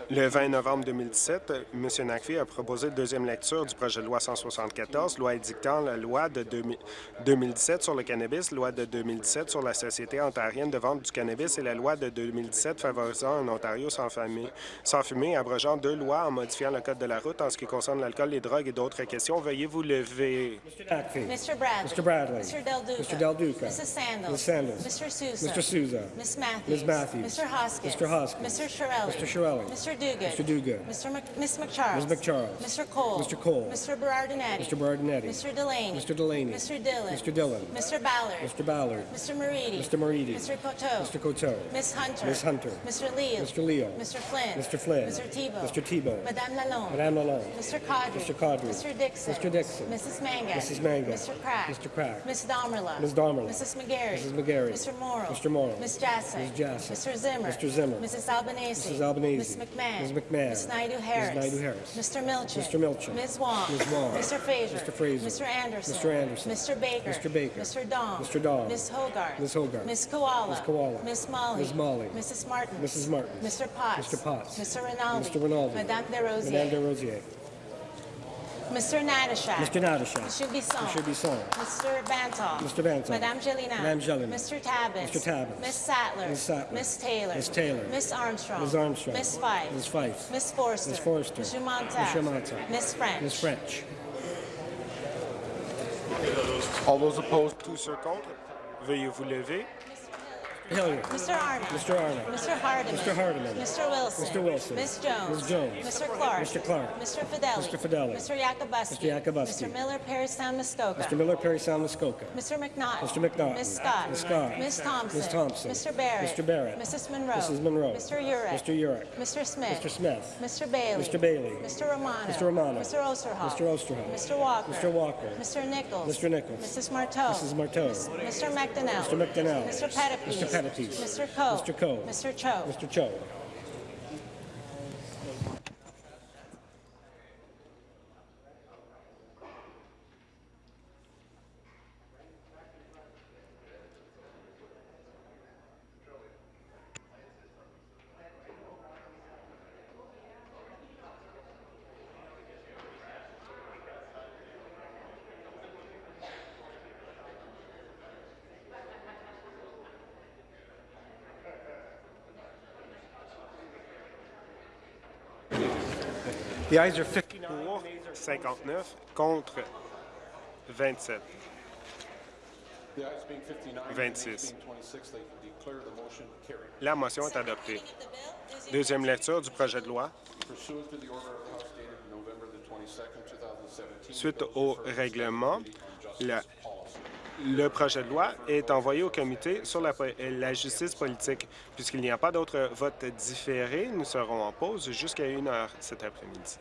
Le 20 novembre 2017, M. Nakfi a proposé la deuxième lecture du projet de loi 174, loi édictant la loi de 2017 sur le cannabis, loi de 2017 sur la Société ontarienne de vente du cannabis et la loi de 2017 favorisant un Ontario sans fumée, sans fumée abrogeant deux lois en modifiant le code de la route en ce qui concerne l'alcool, les drogues et d'autres questions. Veuillez vous lever. Mr. Bradley. Mr. Bradley. Mr. Del Duca. Mr. Del Duca. Mrs. Sandals. Ms. Sandals. Mr. Sousa. Mr. Sousa. Ms. Matthews. Ms. Matthews. Mr. Hoskins. Mr. Hoskins. Mr. Shirelli. Mr. Shirelli. Mr. Dugan. Mr. Dugan. Mr. Mc Ms. McCharles. Ms. McCharles. Mr. Cole. Mr. Cole. Mr. Berardinetti. Mr. Berardinetti. Mr. Delaney. Mr. Delaney. Mr. Dillon. Mr. Dillon. Mr. Ballard. Mr. Ballard. Mr. Moridi. Mr. Moridi. Mr. Coteau. Mr. Coteau. Ms. Hunter. Ms. Hunter. Mr. Leo. Mr. Leo. Mr. Flynn. Mr. Flynn. Mr. Tebow. Mr. Tebow. Madame Lalonde. Madame Lalonde. Mr. Caudry. Mr. Caudry. Mr. Dixon. Mr. Dixon. Mrs. Mangan. Mrs. Mangan. Mr. Crack. Mr. Crack. Ms. Damerla. Ms. Damerla. Mrs. McGarry. Mrs. McGarry. Mr. Morrow. Mr. Morrow. Ms. Jassy. Ms. Jassy. Mr. Zimmer. Mr. Zimmer. Mrs. Albanese. Mrs. Albanese. Ms. McMahon. Ms. McMahon. Ms. Naidu-Harris. Ms. Naidu-Harris. Mr. Milchin. Mr. Milchin. Ms. Wong. Ms. Wong. Mr. Fraser. Mr. Fraser. Mr. Anderson. Mr. Anderson. Mr. Baker. Mr. Baker. Mr. Dong. Mr. Dong. Ms. Hogarth. Ms. Hogarth. Ms. Koala. Ms. Koala. Ms. Molly. Ms. Molly. Mrs. Martin. Mrs. Martin. Mr. Potts. Mr. Potts. Mr. Rinaldi. Mr. Rinaldi. Madame Desrosiers. Madame Desrosiers. Mr. Natashak. Mr. Natashak. Mr. Bisson. Mr. Bisson. Mr. Bantoff. Mr. Bantoff. Madame Jelena. Madame Jelena. Mr. Tabbins. Mr. Tabbins. Miss Sattler. Miss Sattler. Miss Taylor. Miss Taylor. Miss Armstrong. Ms. Armstrong. Miss Fife. Ms. Fife. Miss Forster. Ms. Forster. Monsieur Montag. Monsieur Montag. Miss French. Ms. French. All those opposed. Tous ceux contre. Veuillez vous lever. Hilliard. Mr. Arnott. Mr. Arnott. Mr. Hardiman. Mr. Hardiman. Mr. Wilson. Mr. Wilson. Miss Jones. Ms. Jones. Mr. Clark. Mr. Clark. Mr. Fidelli. Mr. Fidelli. Mr. Yakubuski. Mr. Yakubuski. Mr. Miller, Perrystown, Muskoka. Mr. Miller, Perry Sound, Muskoka. Mr. McNaughton. Mr. McNaughton. Miss Scott. Ms. Scott. Miss Thompson. Ms. Thompson. Mr. Barrett. Mr. Barrett. Mrs. Monroe. Mrs. Monroe. Mr. Urich. Mr. Urich. Mr. Smith. Mr. Smith. Mr. Bailey. Mr. Bailey. Mr. Romano. Mr. Romano. Mr. Osterhoff. Mr. Osterhoff. Mr. Walker. Mr. Walker. Mr. Nichols. Mr. Nichols. Mrs. Marteau. Mrs. Marteau. Mr. McDonnell. Mr. McDonnell. Mr. Pettipies. Mr. Pettipies. Mr. Coe. Mr. Coe. Mr. Cho. Mr. Cho. The ayes are 50 pour, 59 contre 27. 26. La motion est adoptée. Deuxième lecture du projet de loi. Suite au règlement, le, le projet de loi est envoyé au comité sur la, la justice politique. Puisqu'il n'y a pas d'autres votes différés, nous serons en pause jusqu'à une heure cet après-midi.